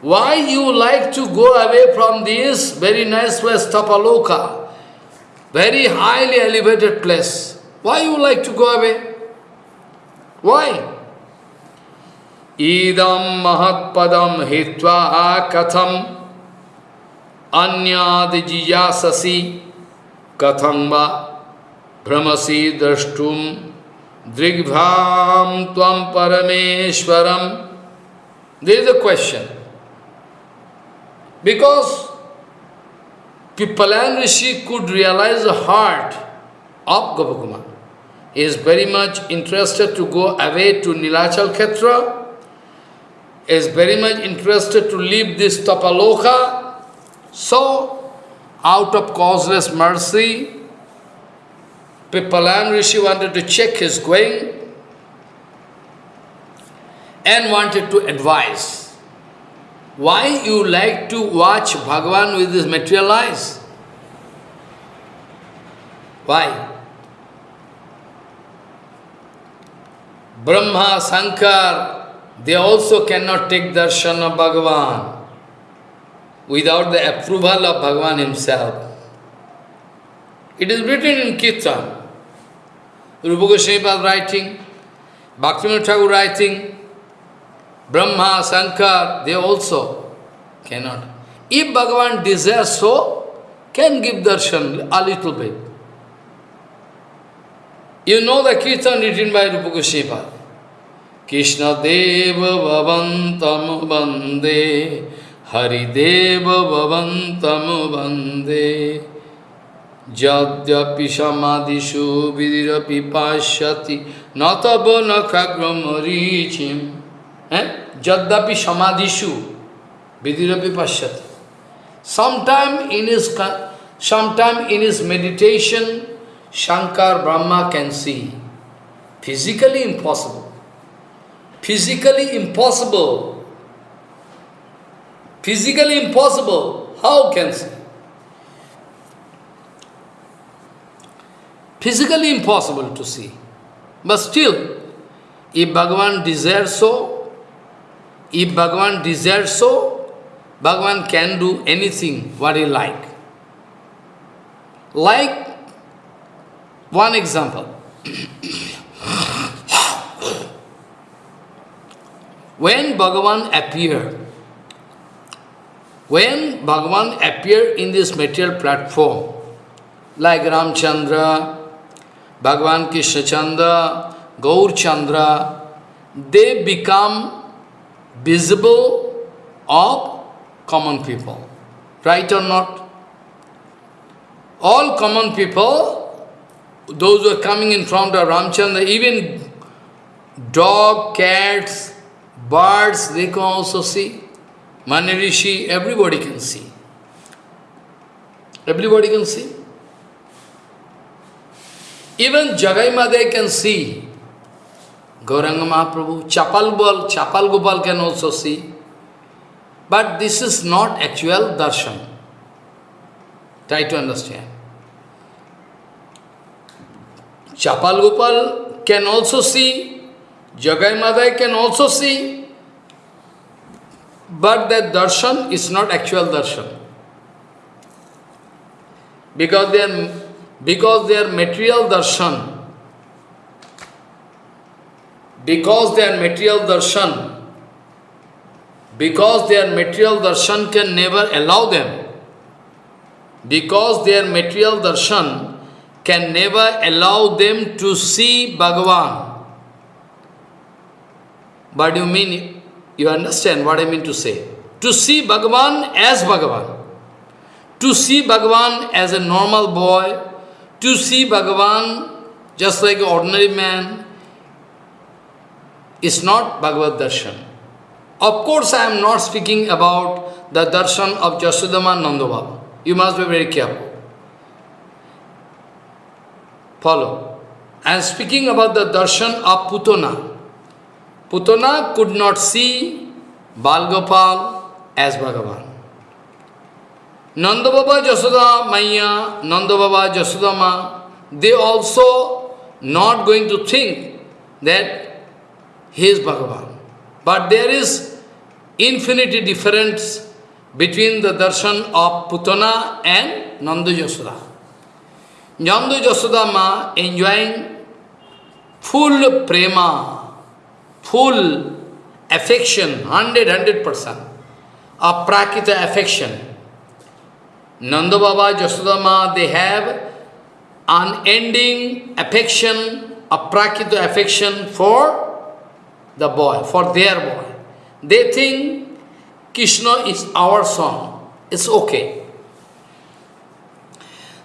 Why you like to go away from this very nice place, Tapaloka, very highly elevated place? Why you like to go away? Why? Idam mahatpadam hitva katham anyad jijasasi kathamba brahmasi drashtum drigbham tvam parameshwaram. There is a question. Because Pipalan Rishi could realize the heart of Gopakumar. Is very much interested to go away to Nilachal Khetra, is very much interested to leave this Tapaloka so, out of causeless mercy, Pippalan Rishi wanted to check his going and wanted to advise. Why you like to watch Bhagavan with his material eyes? Why? Brahma, Sankar, they also cannot take darshan of Bhagavan without the approval of Bhagavan himself. It is written in Kirtan. Rupa Goswami writing, Bhaktivinoda Thakur writing, Brahma, Sankar, they also cannot. If Bhagavan desires so, can give darshan a little bit. You know the Kirtan written by Rupa Goswami. Krishnadeva ভবন্তম বন্দে হরিদেব ভবন্তম বন্দে যদ্যপি সমাধিষু বিদীরপি পাশ্যতি নতব নখাগ্রমরিচিম হ্যাঁ যদ্যাপি সমাধিষু বিদীরপি পাশ্যতি sometime in his sometime in his meditation Shankar Brahma can see physically impossible physically impossible. Physically impossible. How can? Physically impossible to see. But still, if Bhagavan desires so, if Bhagavan desires so, Bhagavan can do anything what he like. Like one example. when Bhagavan appeared, when Bhagavan appeared in this material platform, like Ramchandra, Bhagavan Krishna Chandra, Gaur Chandra, they become visible of common people. Right or not? All common people, those who are coming in front of Ramchandra, even dog, cats, birds, they can also see. Manirishi, everybody can see. Everybody can see. Even Jagai Madai can see. Gauranga Mahaprabhu, Chapal Chapal Gopal can also see. But this is not actual darshan. Try to understand. Chapal Gopal can also see, Jagai Madai can also see, but that darshan is not actual darshan. Because they are because they are material darshan, because they are material darshan, because their material darshan can never allow them, because their material darshan can never allow them to see Bhagavan. Do you mean? You understand what I mean to say? To see Bhagavan as Bhagavan. To see Bhagavan as a normal boy, to see Bhagavan just like an ordinary man is not Bhagavad Darshan. Of course, I am not speaking about the darshan of Jasudama Nandababa. You must be very careful. Follow. I am speaking about the darshan of Putana. Putana could not see Balgopal as Bhagavan. Nanda Baba Jasoda Maya, Nanda Baba Jasodama, they also not going to think that he is Bhagavan. But there is infinity difference between the darshan of Putana and Nanda Jasoda. Nanda Jasoda Ma enjoying full prema, full affection, 100, 100%, aprakita affection. Nanda Baba, Jasodama, they have unending affection, aprakita affection for the boy, for their boy. They think Krishna is our son. It's okay.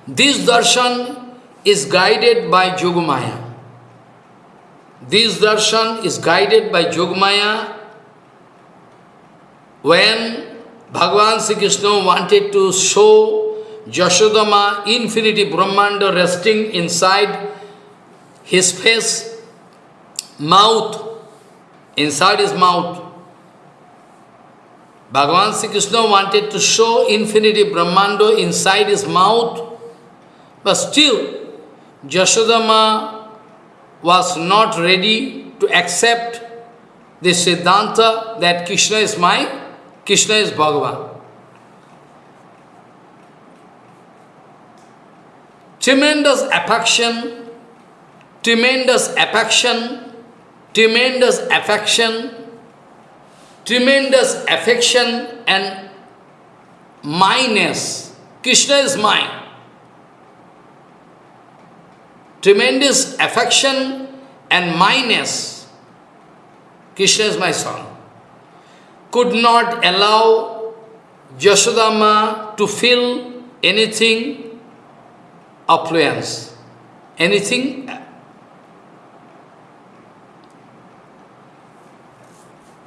This darshan is guided by Yogamaya. This darshan is guided by Yogamaya when Bhagavan Sri Krishna wanted to show Jashodama infinity Brahmanda resting inside his face, mouth, inside his mouth. Bhagavan Sri Krishna wanted to show infinity Brahmanda inside his mouth, but still Jashodama was not ready to accept the Siddhanta that Krishna is my Krishna is Bhagavan. Tremendous affection, tremendous affection, tremendous affection, tremendous affection and mineness. Krishna is mine. Tremendous affection and mineness. Krishna is my son could not allow Yashodama to feel anything affluence, anything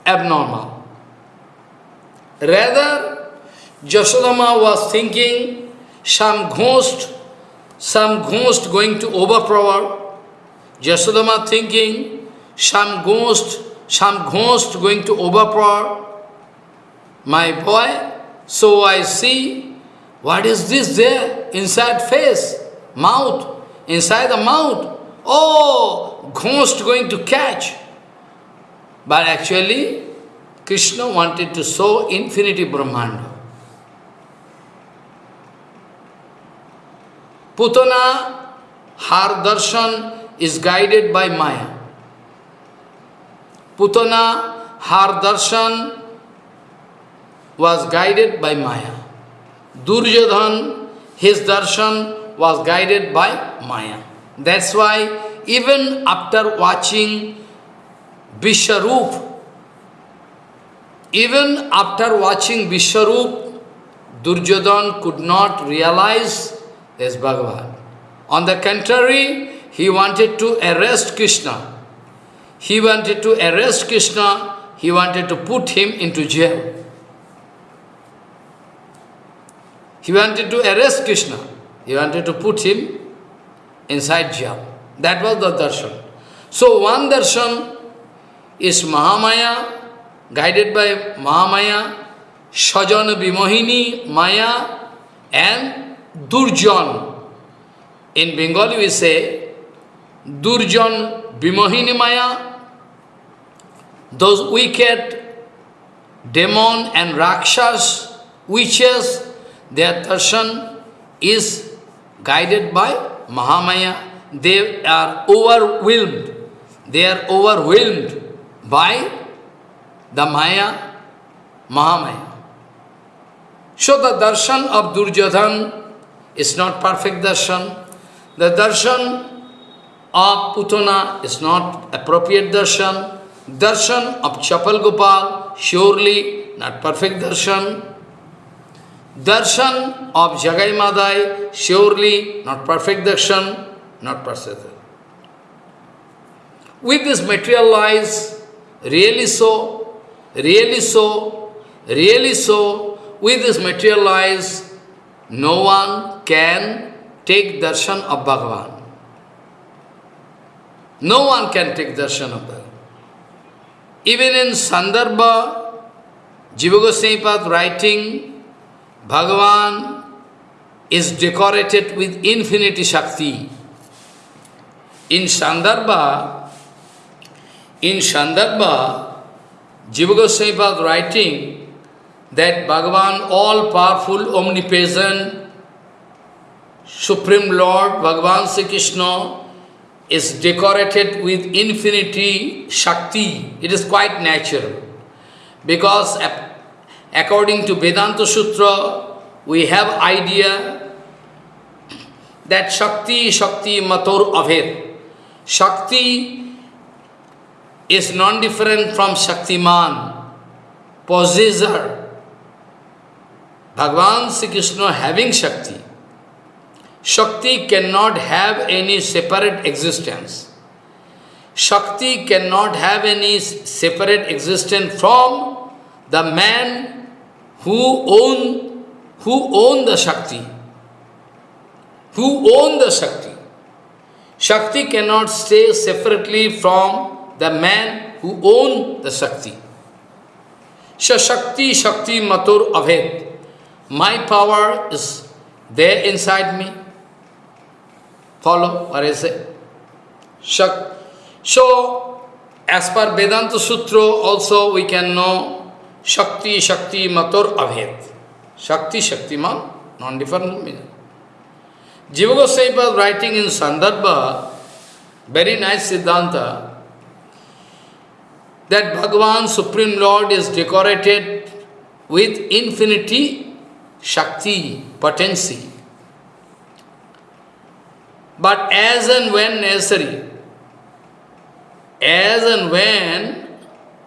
abnormal. Rather, Jashodama was thinking some ghost, some ghost going to overpower. Jashodama thinking some ghost, some ghost going to overpower my boy, so I see, what is this there? Inside face, mouth, inside the mouth. Oh, ghost going to catch. But actually, Krishna wanted to show infinity Brahmanda. Putana, her darshan is guided by Maya. Putana, her darshan was guided by Maya. Duryodhan, his darshan was guided by Maya. That's why even after watching Vishwarup, even after watching Vishwarup, Duryodhan could not realize there's Bhagavan. On the contrary, he wanted to arrest Krishna. He wanted to arrest Krishna, he wanted to put him into jail. He wanted to arrest Krishna. He wanted to put him inside jail. That was the darshan. So one darshan is Mahamaya, guided by Mahamaya, Sajana Vimohini, Maya, and Durjan. In Bengali we say, Durjan Vimohini Maya, those wicked demon and Rakshas, witches, their darshan is guided by Mahamaya. They are overwhelmed. They are overwhelmed by the Maya, Mahamaya. So the darshan of Duryodhan is not perfect darshan. The darshan of Putana is not appropriate darshan. Darshan of Chapal Gopal, surely not perfect darshan. Darshan of Jagai Madai, surely not perfect darshan, not perfect. With this materialize, really so, really so, really so, with this materialize, no one can take darshan of Bhagavan. No one can take darshan of Bhagavan. Even in Sandarbha, Jiva Goswami writing, Bhagavan is decorated with infinity Shakti. In Sandarbha, in Sandarbha, Jiva Goswami writing that Bhagavan, all-powerful, omnipresent, Supreme Lord, Bhagavan Sri Krishna, is decorated with infinity Shakti. It is quite natural. Because according to Vedanta Sutra, we have idea that Shakti, Shakti, Matur, Aved. Shakti is non-different from Shaktiman, possessor. भगवान Shri Krishna having shakti. Shakti can not have any separate existence shakti can not have any separate existence from the man who own who own the shakti. Who own the shakti. Shakti can not stay separately from the man who own the shakti shakti shakti मतुर अभेद। My power is there inside me. Follow what I say? Shak so, as per Vedanta Sutra, also we can know Shakti, Shakti, Matur, Abhed. Shakti, Shaktiman, non-different meaning. Jiva Goswami was writing in Sandarbha, very nice Siddhanta, that Bhagavan, Supreme Lord, is decorated with infinity Shakti, potency. But as and when necessary, as and when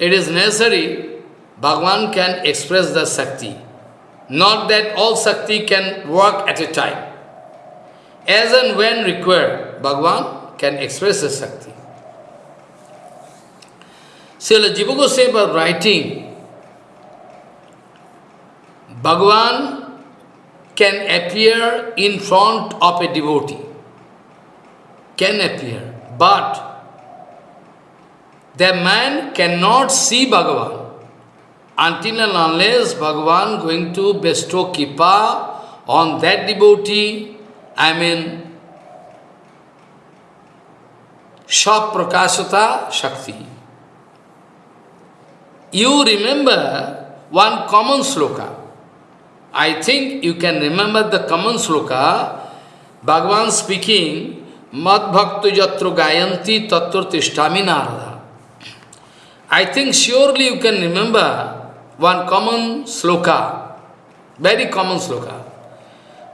it is necessary, Bhagavan can express the Shakti. Not that all Shakti can work at a time. As and when required, Bhagavan can express the Shakti. Srila Jiva Goswami writing, Bhagavan can appear in front of a devotee can appear, but the man cannot see Bhagavan until and unless Bhagavan going to bestow kipa on that devotee, I mean, Saprakashata Shakti. You remember one common sloka. I think you can remember the common sloka. Bhagavan speaking, Mad Bhaktu Jatru Gayanti Tattva Tishtami Narada. I think surely you can remember one common sloka, very common sloka.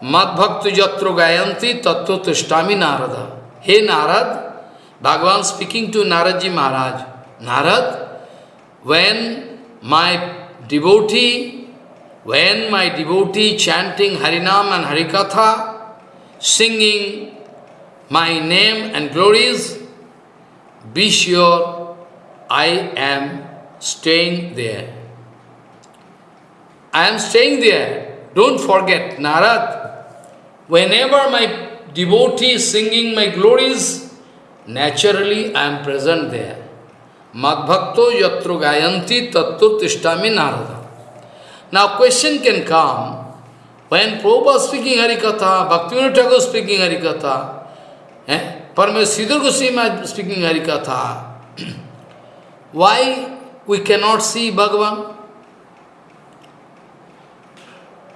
Mad Bhaktu Jatru Gayanti Tattva Tishtami Narada. Hey Narad, Bhagavan speaking to Naradji Maharaj, Narad, when my devotee, when my devotee chanting Harinam and Harikatha, singing my name and glories, be sure I am staying there. I am staying there. Don't forget, Narad, whenever my devotee is singing my glories, naturally I am present there. Madbhakto yatro gayanti tattu tishtami narada. Now question can come, when Prabhupada speaking Harikatha, Bhaktivinoda Thakur speaking Harikatha, eh? Paramahansa Goswami speaking Harikatha, why we cannot see Bhagavan?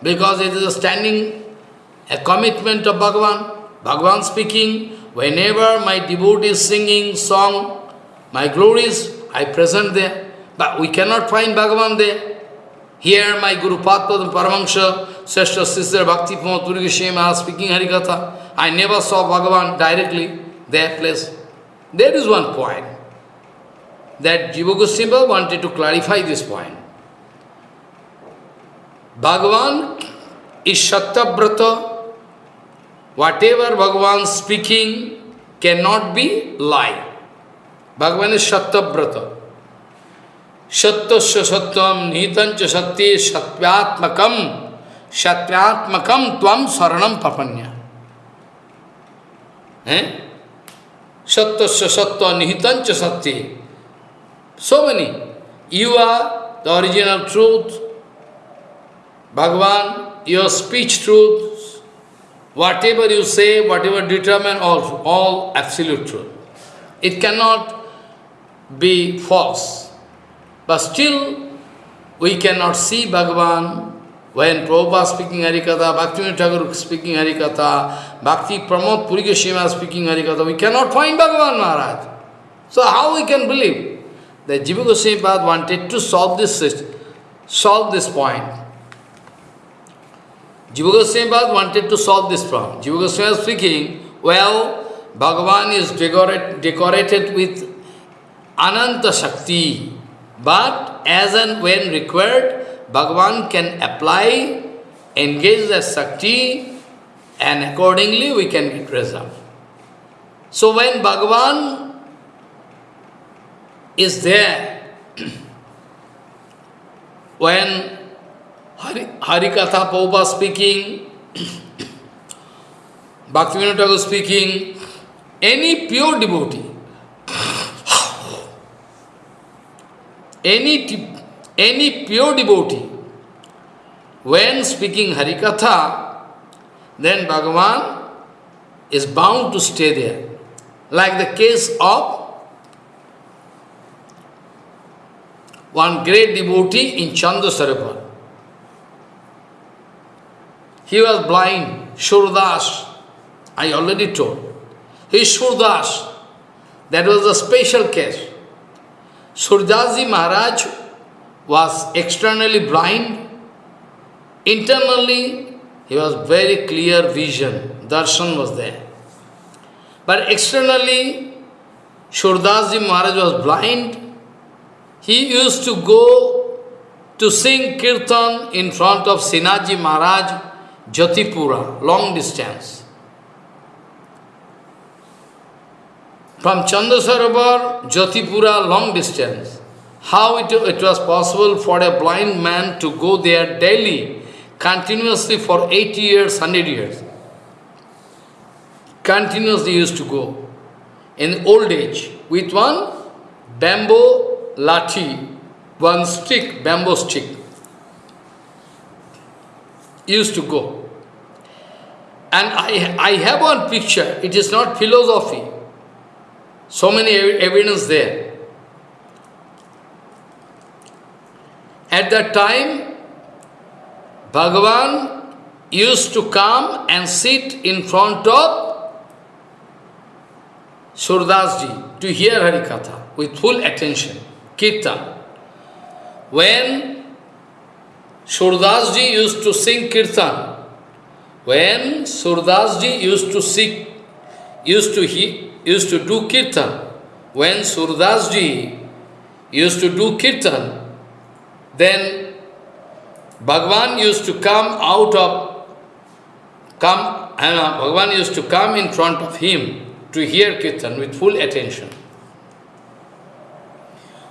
Because it is a standing, a commitment of Bhagavan. Bhagavan speaking, whenever my devotee is singing song, my glories, I present there. But we cannot find Bhagavan there. Here my Guru Padma Paramahansa, Seshta Sister Bhakti Pramod Puri Goswami speaking Harikatha. I never saw Bhagavan directly there place. There is one point that Jiva Goswami wanted to clarify this point. Bhagavan is Shatabrata Whatever Bhagavan speaking cannot be lie. Bhagavan is Shattabrata. Shattasya Sattam Nitancha Satti Satyatmakam Satyatmakam Tvam Saranam Papanya. Eh? Sattasya Satta Nihitancha Satti. So many. You are the original truth. Bhagavan, your speech truth, Whatever you say, whatever determine, all, all absolute truth. It cannot be false. But still, we cannot see Bhagavan when Prabhupada speaking Harikatha, Bhakti Thakur speaking Harikatha, Bhakti Pramod Puri Goswami speaking Harikatha, we cannot find Bhagavan Maharaj. So how we can believe? that Jiva Goswami wanted to solve this, solve this point. Jiva Goswami wanted to solve this problem. Jiva Goswami speaking, well, Bhagavan is decorate, decorated with Ananta Shakti, but as and when required, Bhagavan can apply, engage the Shakti, and accordingly we can get result. So when Bhagavan is there, when Hari, Harikatha Prabhupada speaking, Bhaktivinoda Thakur speaking, any pure devotee, any, any pure devotee, when speaking Harikatha, then Bhagavan is bound to stay there. Like the case of one great devotee in Chandrasarovar. He was blind, Shurdas. I already told. He is Shurdas. That was a special case. Surdasji Maharaj was externally blind. Internally, he was very clear vision. Darshan was there. But externally, Shurdasji Maharaj was blind. He used to go to sing kirtan in front of Sinaji Maharaj Jatipura, long distance. From Chandrasarovar, Jatipura, long distance. How it, it was possible for a blind man to go there daily, continuously for 80 years, 100 years. Continuously used to go. In old age, with one bamboo lathi, one stick, bamboo stick, used to go. And I, I have one picture, it is not philosophy. So many ev evidence there. At that time, Bhagavan used to come and sit in front of Surdasji to hear Harikatha with full attention, Kirtan. When Surdasji used to sing Kirtan, when Surdasji used to sing, used to he, used to do Kirtan, when Surdasji used to do Kirtan, then Bhagwan used to come out of, come, and Bhagwan used to come in front of him to hear Kirtan with full attention.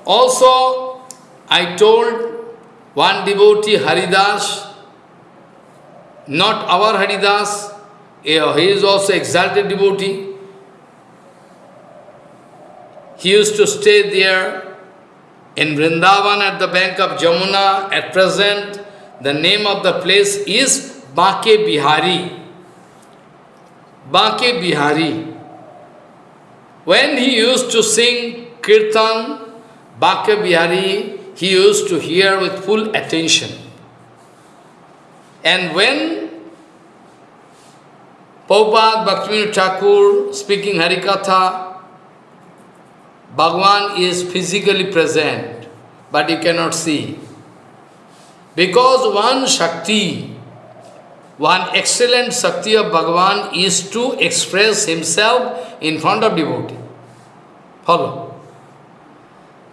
Also, I told one devotee, Haridas, not our Haridas, he is also exalted devotee. He used to stay there in Vrindavan at the bank of Jamuna. At present, the name of the place is Bake Bihari. Bake Bihari. When he used to sing Kirtan, Bake Bihari, he used to hear with full attention. And when Prabhupada Bhaktivinoda Thakur speaking Harikatha, Bhagwan is physically present, but you cannot see. Because one Shakti, one excellent Shakti of Bhagwan is to express himself in front of devotee. Follow.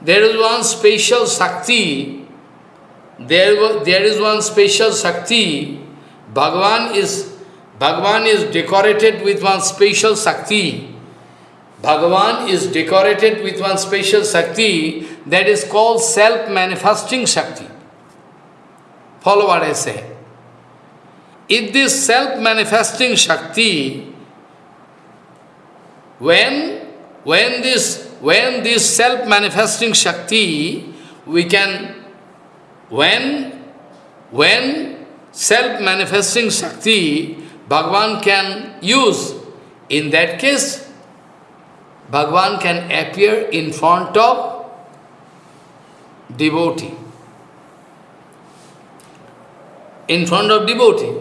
There is one special Shakti, there, there is one special Shakti, Bhagwan is, Bhagwan is decorated with one special Shakti. Bhagavan is decorated with one special Shakti that is called self-manifesting Shakti. Follow what I say. If this self-manifesting Shakti, when, when this when this self-manifesting Shakti, we can, when, when self-manifesting Shakti, Bhagavan can use, in that case, Bhagavan can appear in front of devotee. In front of devotee.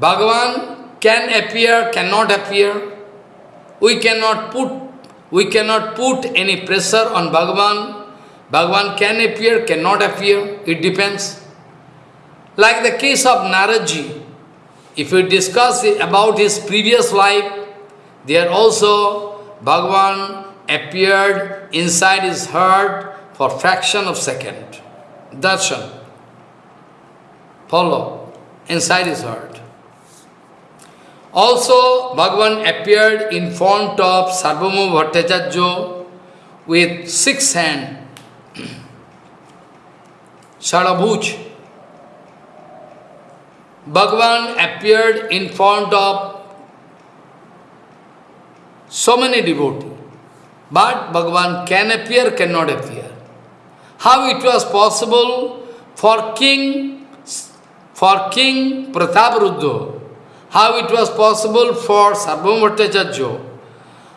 Bhagavan can appear, cannot appear. We cannot put we cannot put any pressure on Bhagavan. Bhagavan can appear, cannot appear, it depends. Like the case of Naradji, if we discuss about his previous life, there also Bhagavan appeared inside his heart for fraction of second. Darshan. Follow. Inside his heart. Also, Bhagavan appeared in front of Sarvabhauma Bhattacharya with six hands, Sarabhuj. Bhagavan appeared in front of so many devotees. But Bhagavan can appear, cannot appear. How it was possible for King, for King Prataparudra how it was possible for Sarvabhauma Bhattacharya,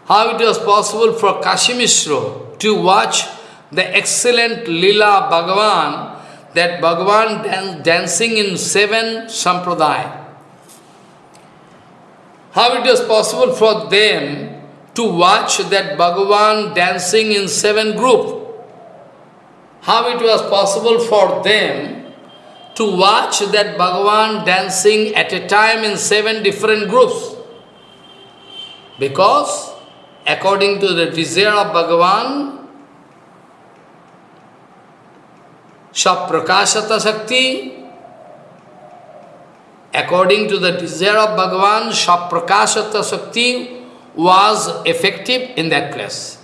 how it was possible for Kashimishra to watch the excellent Lila Bhagavan, that Bhagavan dan dancing in seven sampradaya. How it was possible for them to watch that Bhagavan dancing in seven group. How it was possible for them to watch that Bhagavan dancing at a time in seven different groups. Because according to the desire of Bhagavan, Shaprakashata Shakti, according to the desire of Bhagavan, Shaprakashata Shakti was effective in that place.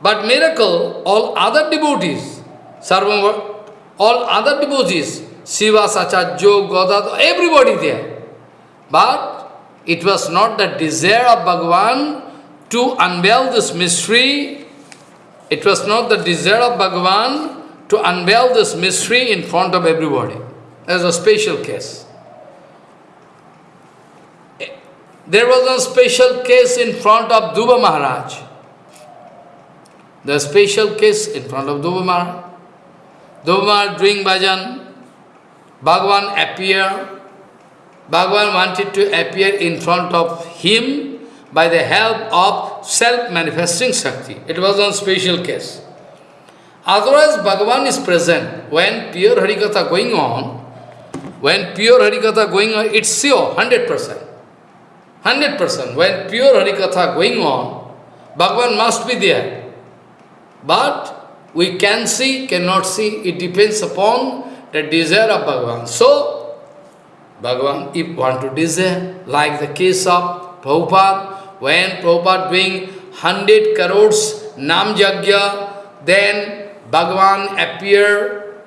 But miracle, all other devotees, Sarvam all other devotees, Shiva, Sachajyo, Godad, everybody there. But it was not the desire of Bhagavan to unveil this mystery. It was not the desire of Bhagavan to unveil this mystery in front of everybody. There's a special case. There was a special case in front of Dhruva Maharaj. The special case in front of Dhruva Maharaj. Dhruva Maharaj doing bhajan, Bhagavan appeared. Bhagavan wanted to appear in front of him by the help of self-manifesting Shakti. It was a special case. Otherwise, Bhagavan is present. When pure Harikatha going on, when pure Harikatha going on, it's sure, 100%. 100%. When pure Harikatha going on, Bhagavan must be there. But we can see, cannot see, it depends upon the desire of Bhagavan. So, Bhagavan, if want to desire, like the case of Prabhupada, when Prabhupada doing 100 crores Nam Jagya, then Bhagavan appear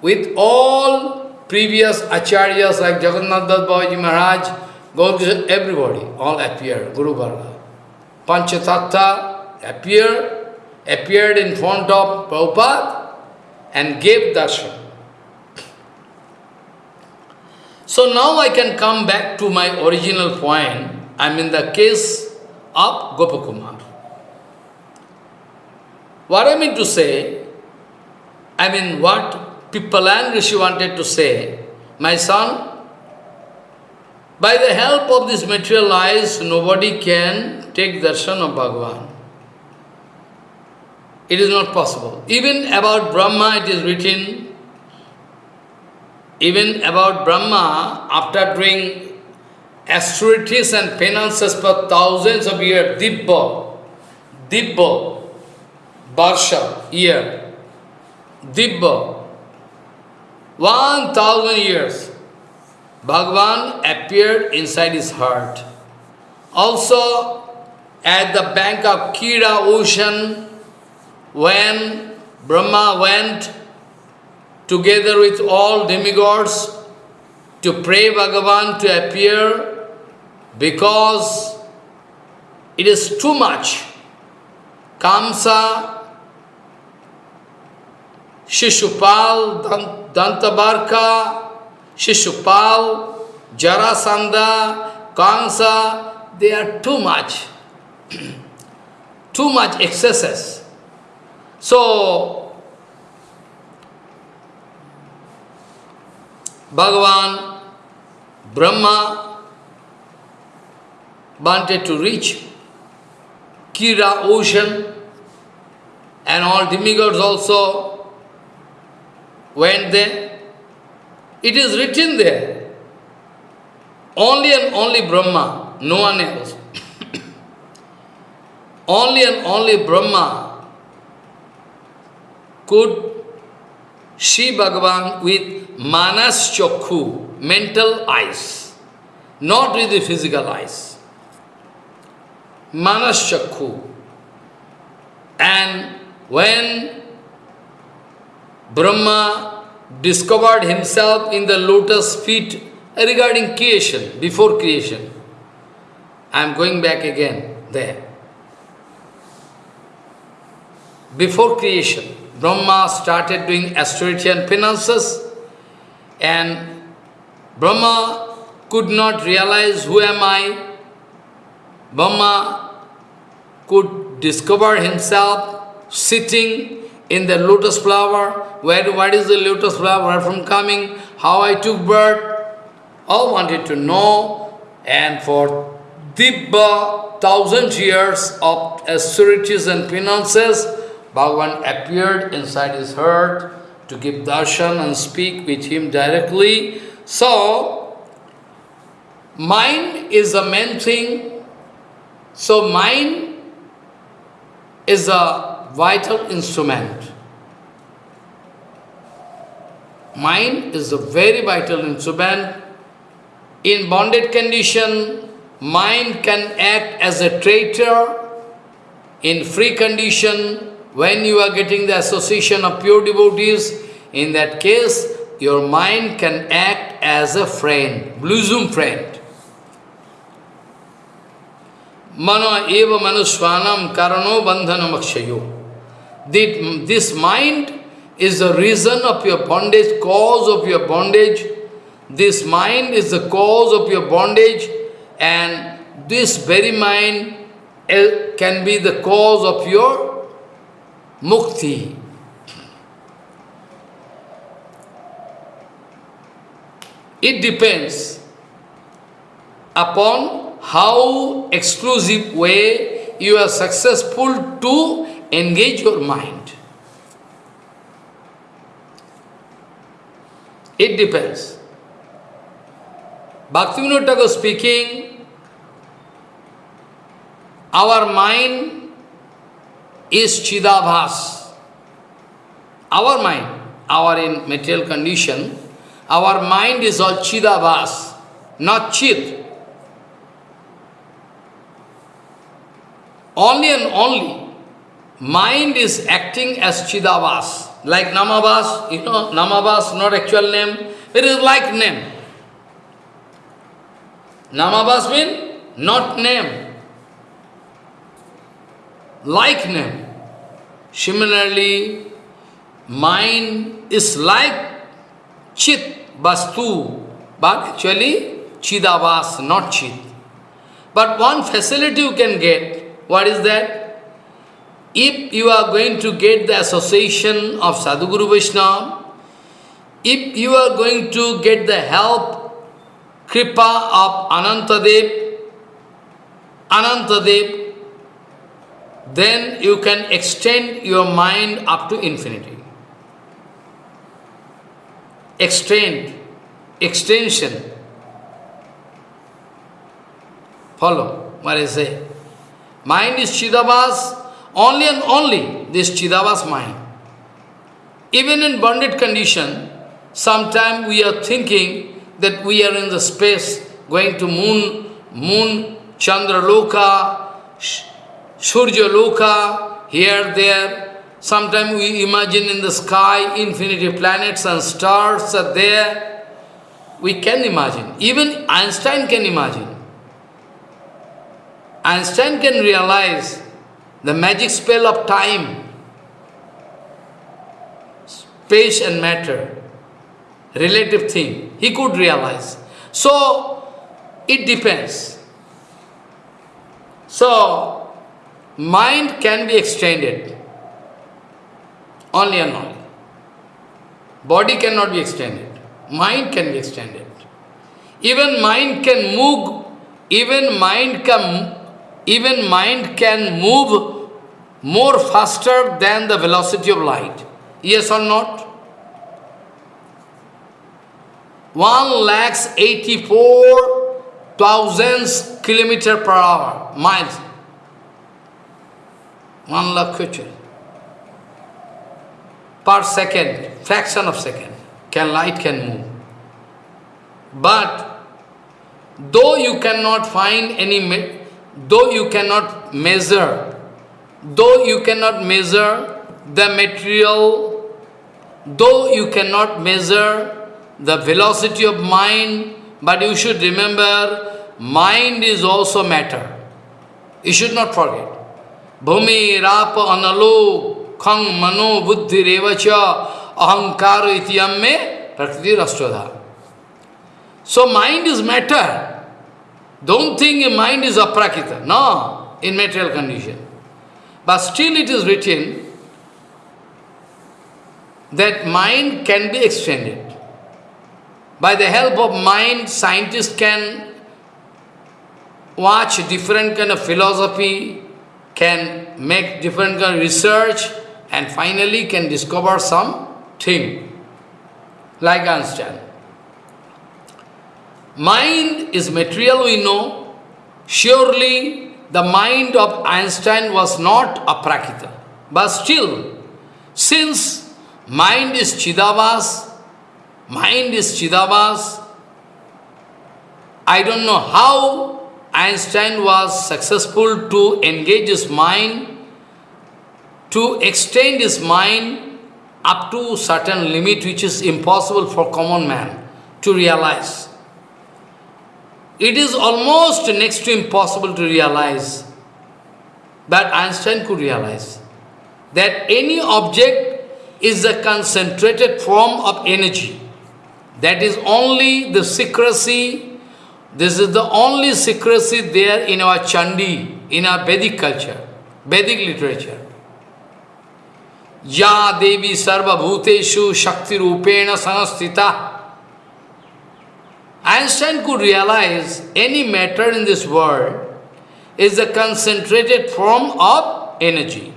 with all previous acharyas like Jagannath Das Maharaj, Gaurkishore, everybody, all appeared, Guru Varga. Panchatattva appeared, appeared in front of Prabhupada and gave darshan. So now I can come back to my original point. I'm in the case of Gopakumar. What I mean to say, I mean what Pipalayan Rishi wanted to say, my son, by the help of this material eyes, nobody can take darshan of Bhagavan. It is not possible. Even about Brahma it is written, even about Brahma, after doing austerities and penances for thousands of years, Dibba, Dibba, Barsha, year, Dibba, one thousand years, Bhagavan appeared inside his heart. Also, at the bank of Kira ocean, when Brahma went together with all demigods to pray Bhagavan to appear because it is too much. Kamsa, Shishupal, Dantavakra, Shishupal, Jarasandha, Kansa, they are too much. too much excesses. So, Bhagavan, Brahma wanted to reach Kira ocean and all the demigods also went there. It is written there. Only and only Brahma, no one else. only and only Brahma could see Bhagavan with manas chokhu, mental eyes, not with the physical eyes. Manas chakhu. And when Brahma discovered himself in the lotus feet regarding creation, before creation, I am going back again there. Before creation, Brahma started doing austerity and penances, and Brahma could not realize who am I. Brahma could discover himself sitting in the lotus flower. Where, what is the lotus flower? Where from coming? How I took birth? All wanted to know. And for Dibba, thousand years of austerities and penances, Bhagavan appeared inside his heart to give darshan and speak with him directly. So, mind is the main thing. So, mind is a vital instrument. Mind is a very vital instrument. In bonded condition, mind can act as a traitor. In free condition, when you are getting the association of pure devotees, in that case, your mind can act as a friend, bosom friend. Mano eva manusvanam karano bandhanam akshayo. This mind is the reason of your bondage, cause of your bondage. This mind is the cause of your bondage and this very mind eh, can be the cause of your mukti. It depends upon how exclusive way you are successful to engage your mind. It depends. Bhaktivinoda Thakur speaking, our mind is Chidabhas. Our mind, our in material condition, our mind is all Chidabhas, not Chit. Only and only mind is acting as Chidavas, like Namavas, you know, Namavas, not actual name, it is like name. Namavas mean not name, like name. Similarly, mind is like Chit, Vastu, but actually Chidavas, not Chit. But one facility you can get, what is that? If you are going to get the association of Sadhguru Vaishnava, if you are going to get the help, kripa of Anantadev, Anantadev, then you can extend your mind up to infinity. Extend, extension. Follow what I say. Mind is Chidavas, only and only this Chidavas mind. Even in bonded condition, sometimes we are thinking that we are in the space, going to moon, moon, Chandra Loka, Surya Loka, here, there. Sometimes we imagine in the sky, infinity planets and stars are there. We can imagine. Even Einstein can imagine. Einstein can realize the magic spell of time, space and matter, relative thing. He could realize. So, it depends. So, mind can be extended. Only and only. Body cannot be extended. Mind can be extended. Even mind can move, even mind can even mind can move more faster than the velocity of light. Yes or not? One lakhs eighty-four thousands kilometer per hour, miles. One lakh per second, fraction of second, can light can move. But though you cannot find any though you cannot measure, though you cannot measure the material, though you cannot measure the velocity of mind, but you should remember, mind is also matter. You should not forget. Bhumi, Rapa, Analok, Khang, Mano, Buddhi, Revacha, Ahankara, Ityamme, Prakriti, Rastradha. So mind is matter. Don't think mind is aprakita. No, in material condition. But still it is written that mind can be extended. By the help of mind, scientists can watch different kind of philosophy, can make different kind of research, and finally can discover some thing, like Einstein. Mind is material, we know. Surely, the mind of Einstein was not a aprakita. But still, since mind is Chidavas, mind is Chidavas, I don't know how Einstein was successful to engage his mind, to extend his mind up to certain limit which is impossible for common man to realize. It is almost next to impossible to realize, but Einstein could realize that any object is a concentrated form of energy. That is only the secrecy This is the only secrecy there in our Chandi, in our Vedic culture, Vedic literature. Ya Devi Sarva Bhuteshu Shakti Rupena Sanastita. Einstein could realize any matter in this world is a concentrated form of energy.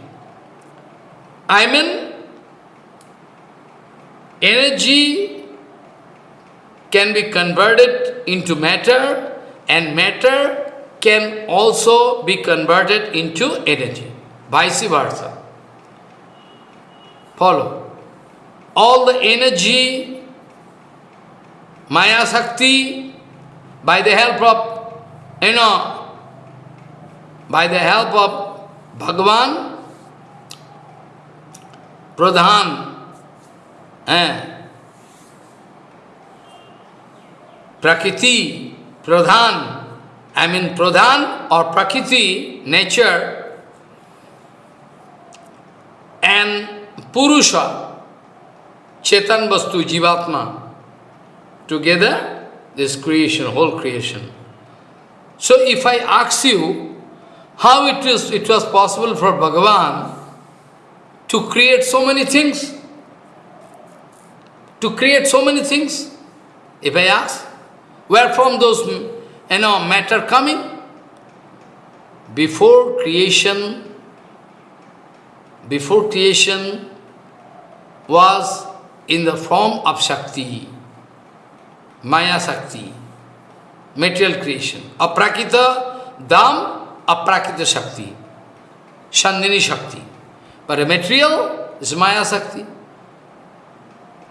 I mean, energy can be converted into matter and matter can also be converted into energy, vice versa. Follow. All the energy, Maya Shakti, by the help of, you know, by the help of Bhagavan, Pradhan, eh, Prakriti, Pradhan, I mean Pradhan or Prakriti, nature, and Purusha, Chetan Vastu, Jivatma, together, this creation, whole creation. So if I ask you, how it, is, it was possible for Bhagavan to create so many things? To create so many things? If I ask, where from those you know, matter coming? Before creation, before creation was in the form of Shakti, Maya Shakti material creation अप्राकृत दाम, अप्राकृत शक्ति संदिनी शक्ति। पर material is Maya shakti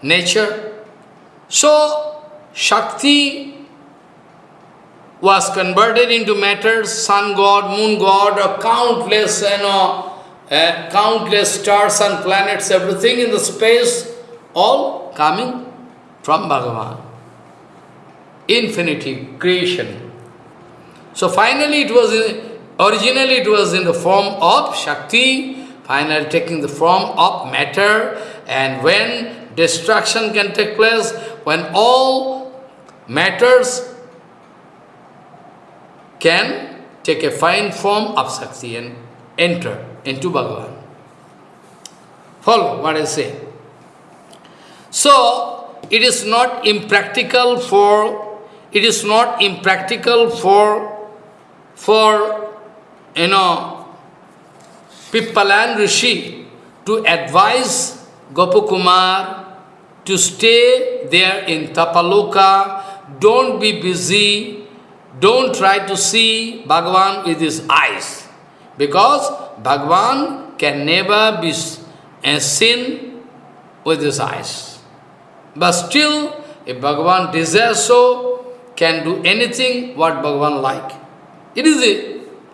nature so shakti was converted into matter sun god moon god a countless I know countless stars and planets everything in the space all coming from Bhagavan Infinity, creation. So finally it was, in, originally it was in the form of Shakti, finally taking the form of matter, and when destruction can take place, when all matters can take a fine form of Shakti and enter into Bhagavan. Follow what I say. So, it is not impractical for, it is not impractical for, for, you know, Pipalayan Rishi to advise Gopakumar to stay there in Tapaloka, don't be busy, don't try to see Bhagavan with his eyes. Because Bhagavan can never be eh, seen with his eyes. But still, if Bhagavan desires so, can do anything what Bhagavan like. It is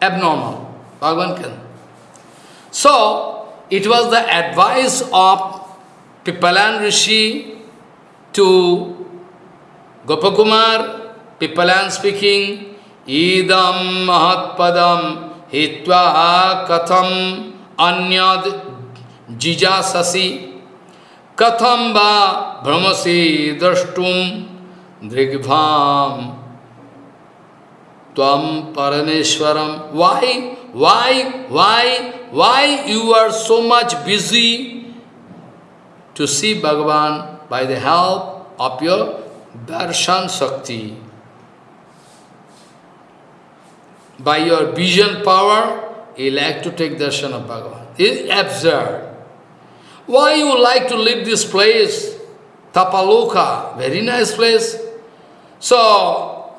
abnormal. Bhagavan can. So, it was the advice of Pipalayan Rishi to Gopakumar Pipalayan speaking, Idam Mahatpadam Hitva Katham Anyad Jijasasi Katham Va Brahmasi Drashtum Drigvam Tvam Parameshwaram. Why? Why? Why? Why you are so much busy to see Bhagavan by the help of your darshan Shakti? by your vision power, you like to take darshan of Bhagavan. It's absurd. Why you like to leave this place? Tapaloka, very nice place. So,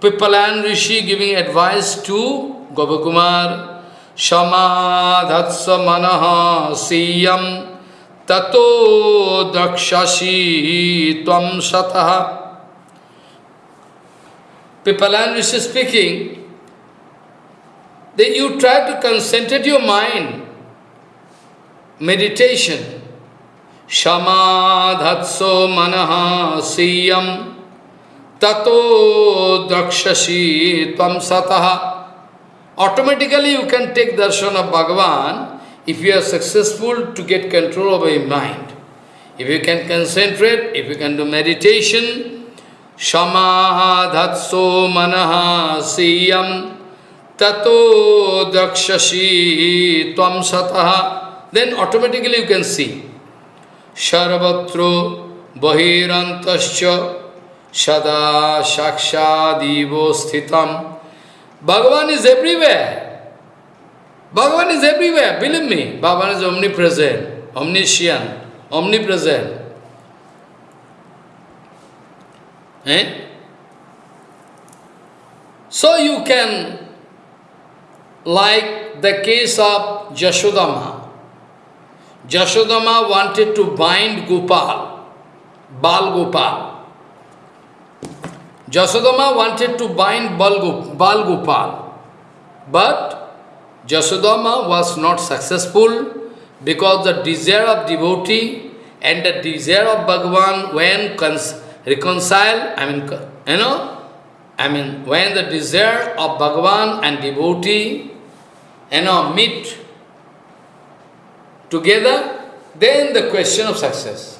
Pipalayan Rishi giving advice to Gopakumar, Shamadhatsa manaha siyam tato dakshashi tvam sataha. Pipalayan Rishi speaking, that you try to concentrate your mind, meditation. Siyam tato dakshashi tvam sataha. Automatically you can take darshan of Bhagavan if you are successful to get control over your mind. If you can concentrate, if you can do meditation, Samadhatso manaha siyam tato dakshasi tvam sataha. Then automatically you can see. Sarvatro bahirantascha sada shakshadivo sthitam. Bhagavan is everywhere. Bhagavan is everywhere, believe me. Bhagavan is omnipresent, omniscient, omnipresent. Eh? So you can, like the case of Jashodama. Jashodama wanted to bind Gopal, Bal Gopal. Jasodama wanted to bind Bal Gopal, but Jasodama was not successful because the desire of devotee and the desire of Bhagavan when reconcile, I mean, you know, I mean, when the desire of Bhagavan and devotee, you know, meet together, then the question of success.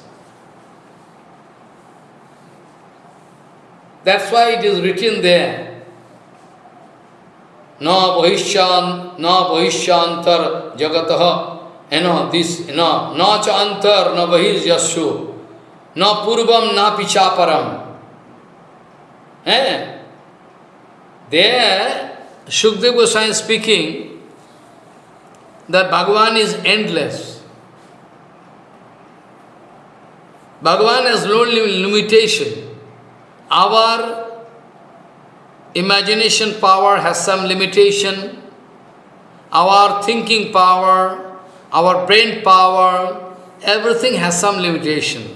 That's why it is written there. Na bhaishyan, na bhaishyantar jagataha. You know, this, you know, na cha antar, na bhaishyasu. Na purvam, na pichaparam. Eh? There, Shukdev Goswami speaking that Bhagavan is endless. Bhagavan has no limitation. Our imagination power has some limitation. Our thinking power, our brain power, everything has some limitation.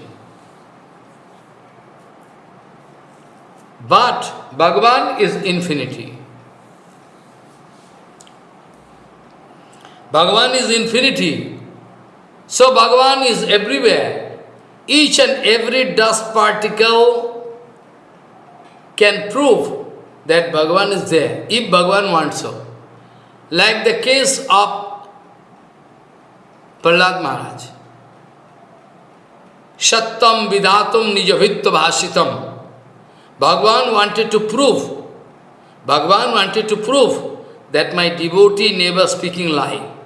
But Bhagavan is infinity. Bhagavan is infinity. So Bhagavan is everywhere. Each and every dust particle can prove that Bhagavan is there, if Bhagavan wants so. Like the case of Prahlad Maharaj. Shattam vidatum nijavitva bhashitam. Bhagavan wanted to prove, Bhagavan wanted to prove that my devotee never speaking lie.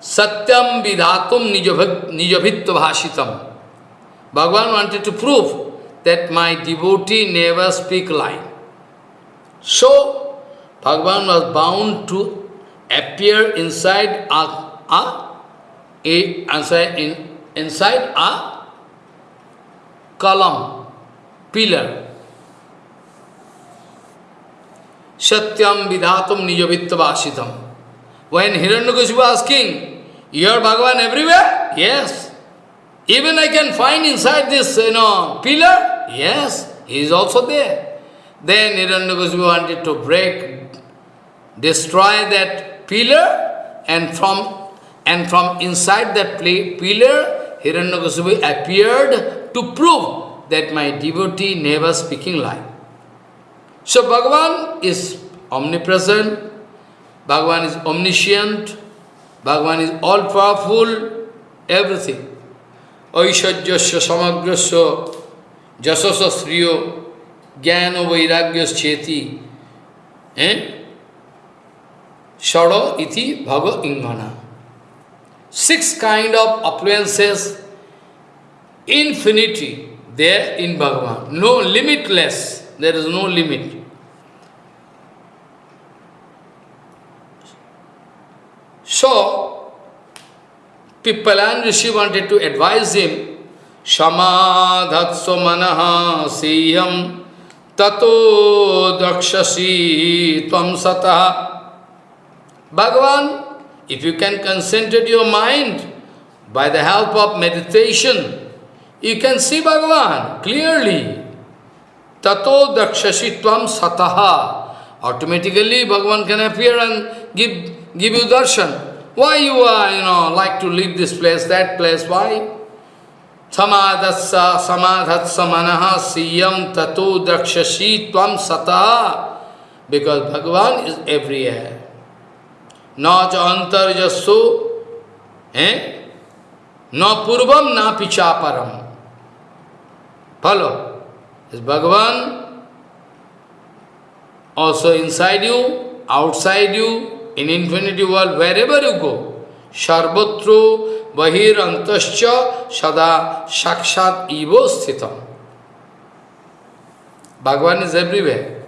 Satyam vidhatum nijabhitva bhashitam. Bhagavan wanted to prove that my devotee never speak lie. So, Bhagavan was bound to appear inside a, a, a inside, in, inside a column, pillar. Satyam vidhatum nijavittavasitam. When Hiranyakashipu asking, you are Bhagavan everywhere? Yes. Even I can find inside this, you know, pillar? Yes, he is also there. Then Hiranyakashipu wanted to break, destroy that pillar, and from and from inside that pillar, Hiranyakashipu appeared to prove that my devotee never speaking lie. So Bhagavan is omnipresent, Bhagavan is omniscient, Bhagavan is all-powerful, everything. Aishajyasya samagrasya jasasa sriyo jnana vairagyas cheti eh? Shada iti bhava ingana. Six kind of affluences, infinity there in Bhagavan. No limitless, there is no limit. So, Pippalan Rishi wanted to advise him, Shamadhatso manaha siyam tato dakshasi tvam sataha. Bhagavan, if you can concentrate your mind by the help of meditation, you can see Bhagavan clearly. Tato dakshasi tvam sataha. Automatically Bhagavan can appear and give give you darshan. Why you are, you know, like to leave this place, that place, why? Samadhatsa samadhatsa manaha siyam tatu drakshasi tvam sata. Because Bhagavan is everywhere. Na cha antarjasu, eh? Na purvam na pichaparam. Follow? is Bhagavan also inside you, outside you, in infinity world, wherever you go. Sarvatro bahir antascha sada sakshat evo sthitam. Bhagavan is everywhere.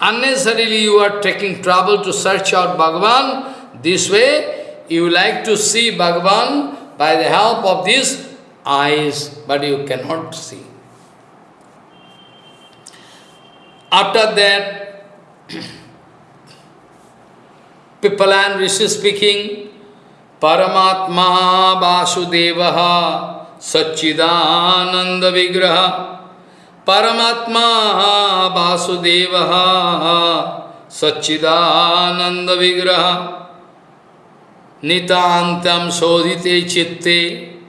Unnecessarily you are taking trouble to search out Bhagavan. This way you like to see Bhagavan by the help of these eyes, but you cannot see. After that, Pipalayan Rishi speaking, Paramatma Vasudevaha Satchidananda Vigraha Paramatma Vasudevaha Satchidananda Vigraha Nitantam Sodhite Chitte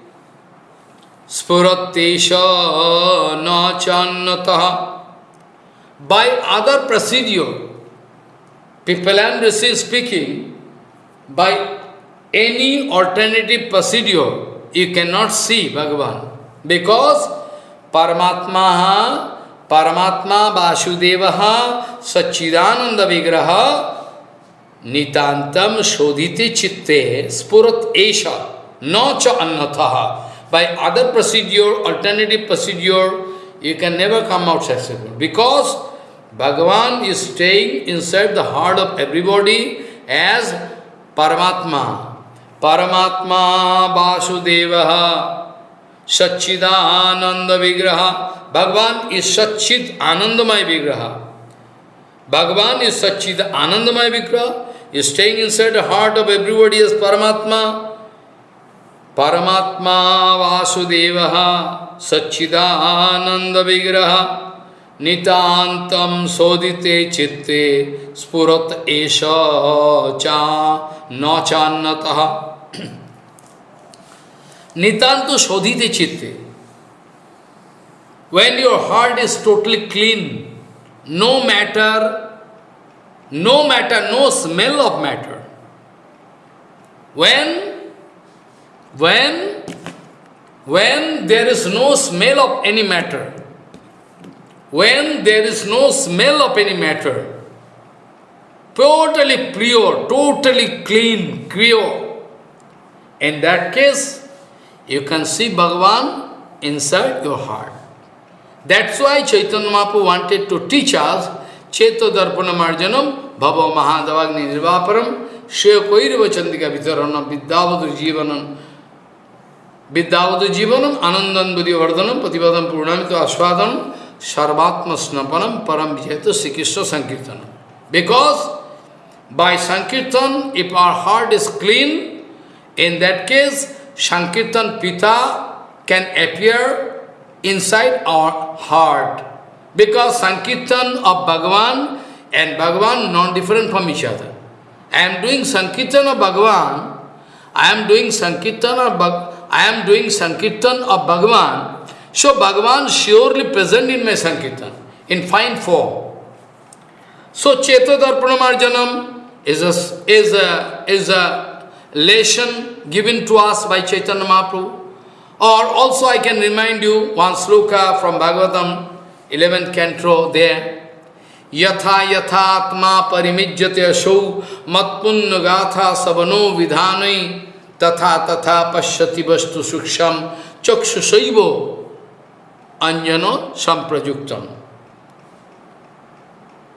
Spurattesha Nachannataha by other procedure, people and Rishi speaking, by any alternative procedure, you cannot see Bhagavan. Because Paramatma, Paramatma Vasudevaha Sachidananda Vigraha Nitantam Shodhite Chitte Spurat Esha No Cha Annathaha. By other procedure, alternative procedure, you can never come out successful. Because Bhagavan is staying inside the heart of everybody as Paramatma. Paramatma Vasudevaha Satchidananda Vigraha. Bhagavan is Satchid Anandamay Vigraha. Bhagavan is Satchid Anandamay Vigraha. Is staying inside the heart of everybody as Paramatma. Paramatma Vasudevaha Satchidananda Vigraha. नितान्तम शोधिते चित्ते स्फुरत एश चा न चान्नत। नितान्त शोधित चित्ते। When your heart is totally clean no matter no matter no smell of matter when when when there is no smell of any matter when there is no smell of any matter, totally pure, totally clean, pure, in that case, you can see Bhagavan inside your heart. That's why Chaitanya Mahaprabhu wanted to teach us Cheto Darpana Marjanam, Bhava Mahadavagni Nirvaparam, Shreya Koirva Chandika Vitaranam, Jivanam, Vidyavadu Jivanam, Anandan Buddhivardhanam, Patibadam Purnamito Aswadanam, Sarvatma Snapanam Param Vijayata Sri Krishna. Because by Sankirtan, if our heart is clean, in that case, Sankirtan Pita can appear inside our heart. Because Sankirtan of Bhagavan and Bhagavan non-different from each other. I am doing Sankirtan of Bhagavan, I am doing Sankirtan of Bhagavan, I am doing Sankirtan of Bhagavan, so Bhagavan surely present in my Sankirtan, in fine form. So Chetadarpanamarjanam is a, is a, is a lesson given to us by Chaitanya Mahaprabhu. Or also I can remind you one sloka from Bhagavatam, 11th canto there. यथा यथात्मा परिमिज्यते असौ मत्पुण्य गाथा सबनो विधान तथा तथा पश्यति वस्तु सूक्ष्म चक्षुषैव anjano samprajuktam.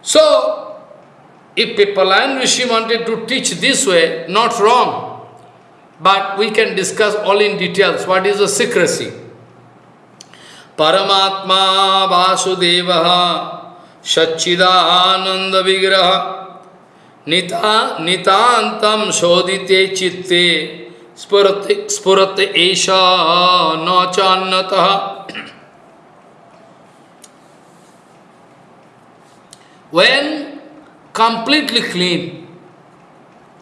So, if Pippalayan Rishi wanted to teach this way, not wrong, but we can discuss all in details what is the secrecy. Paramatma Vasudevaha Satchidananda Vigraha Nita Nitantam Shodite Chitte Spurate Esha Nachannataha when completely clean,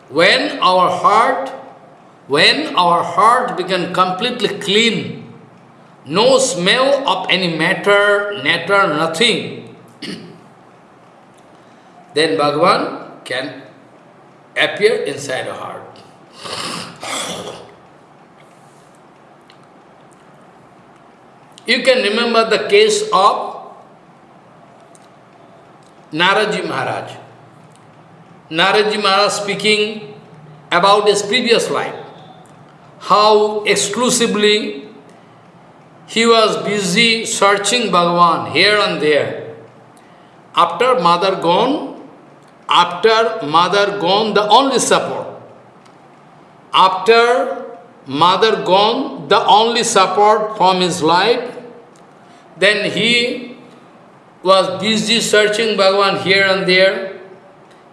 when our heart, when our heart become completely clean, no smell of any matter, matter, nothing, then Bhagavan can appear inside our heart. You can remember the case of Naradji Maharaj. Naradji Maharaj speaking about his previous life, how exclusively he was busy searching Bhagavan here and there. After mother gone, after mother gone, the only support. After mother gone, the only support from his life, then he was busy searching Bhagavan here and there.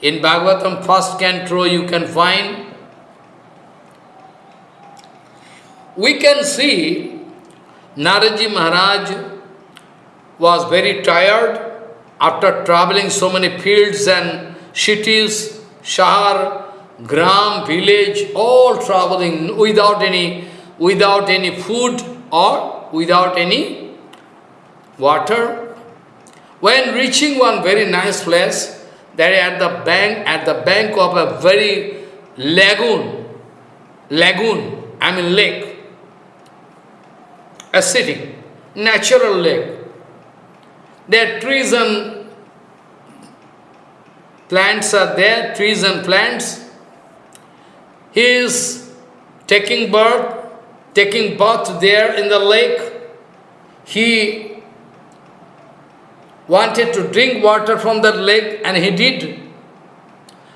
In Bhagavatam first canto you can find. We can see Naradji Maharaj was very tired after traveling so many fields and cities, Shahar, Gram, village, all traveling without any, without any food or without any water. When reaching one very nice place, there at the bank, at the bank of a very lagoon, lagoon, I mean lake, a city, natural lake. There are trees and plants are there, trees and plants. He is taking birth, taking bath there in the lake. He wanted to drink water from that lake and he did.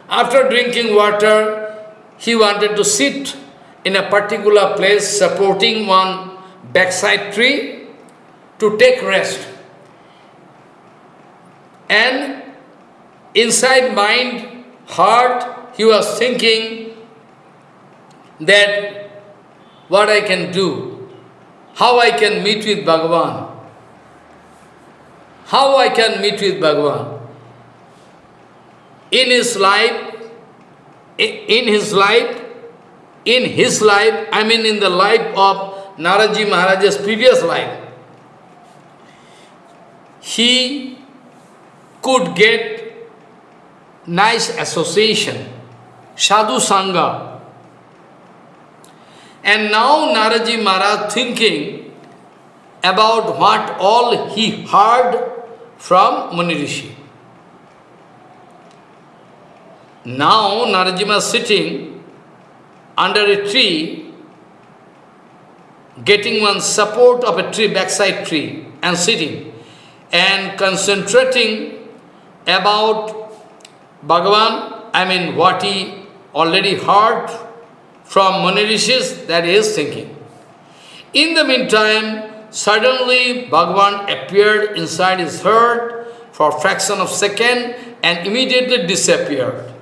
After drinking water, he wanted to sit in a particular place supporting one backside tree to take rest. And inside mind, heart, he was thinking that what I can do, how I can meet with Bhagavan, how I can meet with Bhagavan. In his life, in his life, in his life, I mean in the life of Naradji Maharaj's previous life, he could get nice association, sadhu sangha. And now Naradji Maharaj thinking about what all he heard from Muni Rishi. Now Narajima is sitting under a tree, getting one support of a tree, backside tree, and sitting, and concentrating about Bhagavan, I mean what he already heard from Muni Rishis, that he is thinking. In the meantime, suddenly Bhagavan appeared inside his heart for a fraction of second and immediately disappeared.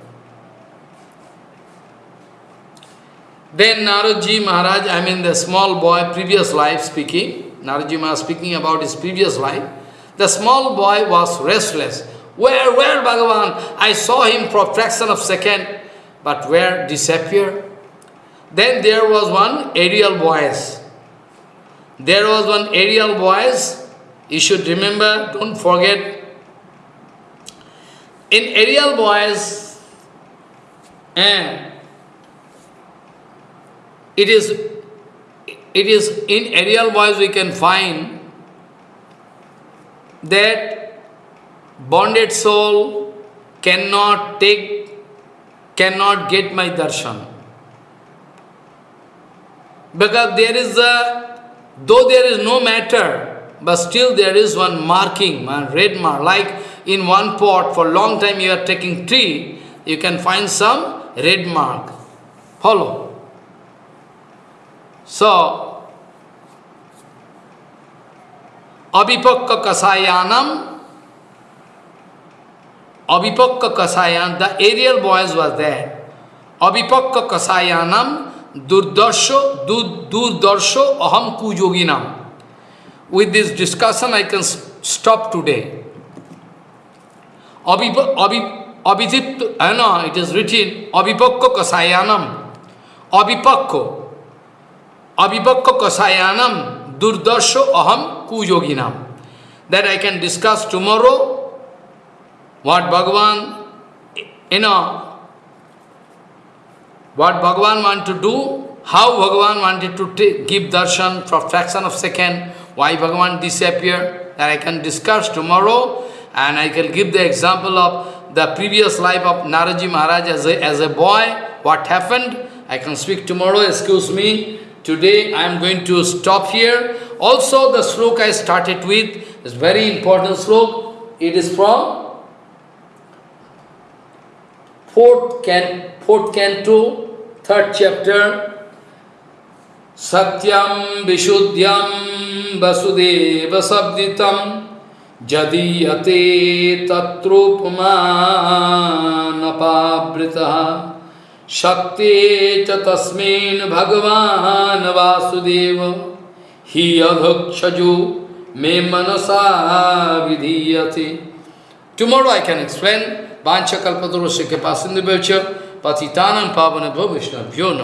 Then Naradji Maharaj, I mean the small boy, previous life speaking, Naradji Maharaj speaking about his previous life, the small boy was restless. Where, where Bhagavan? I saw him for a fraction of second, but where disappeared? Then there was one aerial voice. There was one aerial voice, you should remember, don't forget. In aerial voice, eh, it is, it is in aerial voice we can find that bonded soul cannot take, cannot get my darshan. Because there is a, though there is no matter, but still there is one marking, one red mark, like in one pot for long time you are taking tea, you can find some red mark. Follow. So, Abhipakka Kasayanam, Abhipakka the aerial boys were there. Abhipakka Kasayanam, Durdarsho, Durdarsho Aham Kujoginam. With this discussion, I can stop today. Abhidip, I know, it is written, Abhipakka Kasayanam, Abhipakka, Abhipakka Kasayanam Durdarsho Aham Kujoginam. That I can discuss tomorrow what Bhagavan, you know, what Bhagavan want to do, how Bhagavan wanted to take, give darshan for fraction of second, why Bhagavan disappeared, that I can discuss tomorrow. And I can give the example of the previous life of Naradji Maharaj as a, as a boy, what happened. I can speak tomorrow, excuse me. Today I am going to stop here. Also the sloka I started with is very important sloka. It is from fourth, can, fourth canto, third chapter, Satyam Vishuddhyam Vasudeva Sabditam Jadiyate Tatrupamanapabritaha Shakti cha tasmin Bhagavan Vasudeva Hi adhakshaju me manasa vidhiyate Tomorrow I can explain Vancha kalpadurosya ke pasindu bevcha patitanam pavana bhavishna pyo.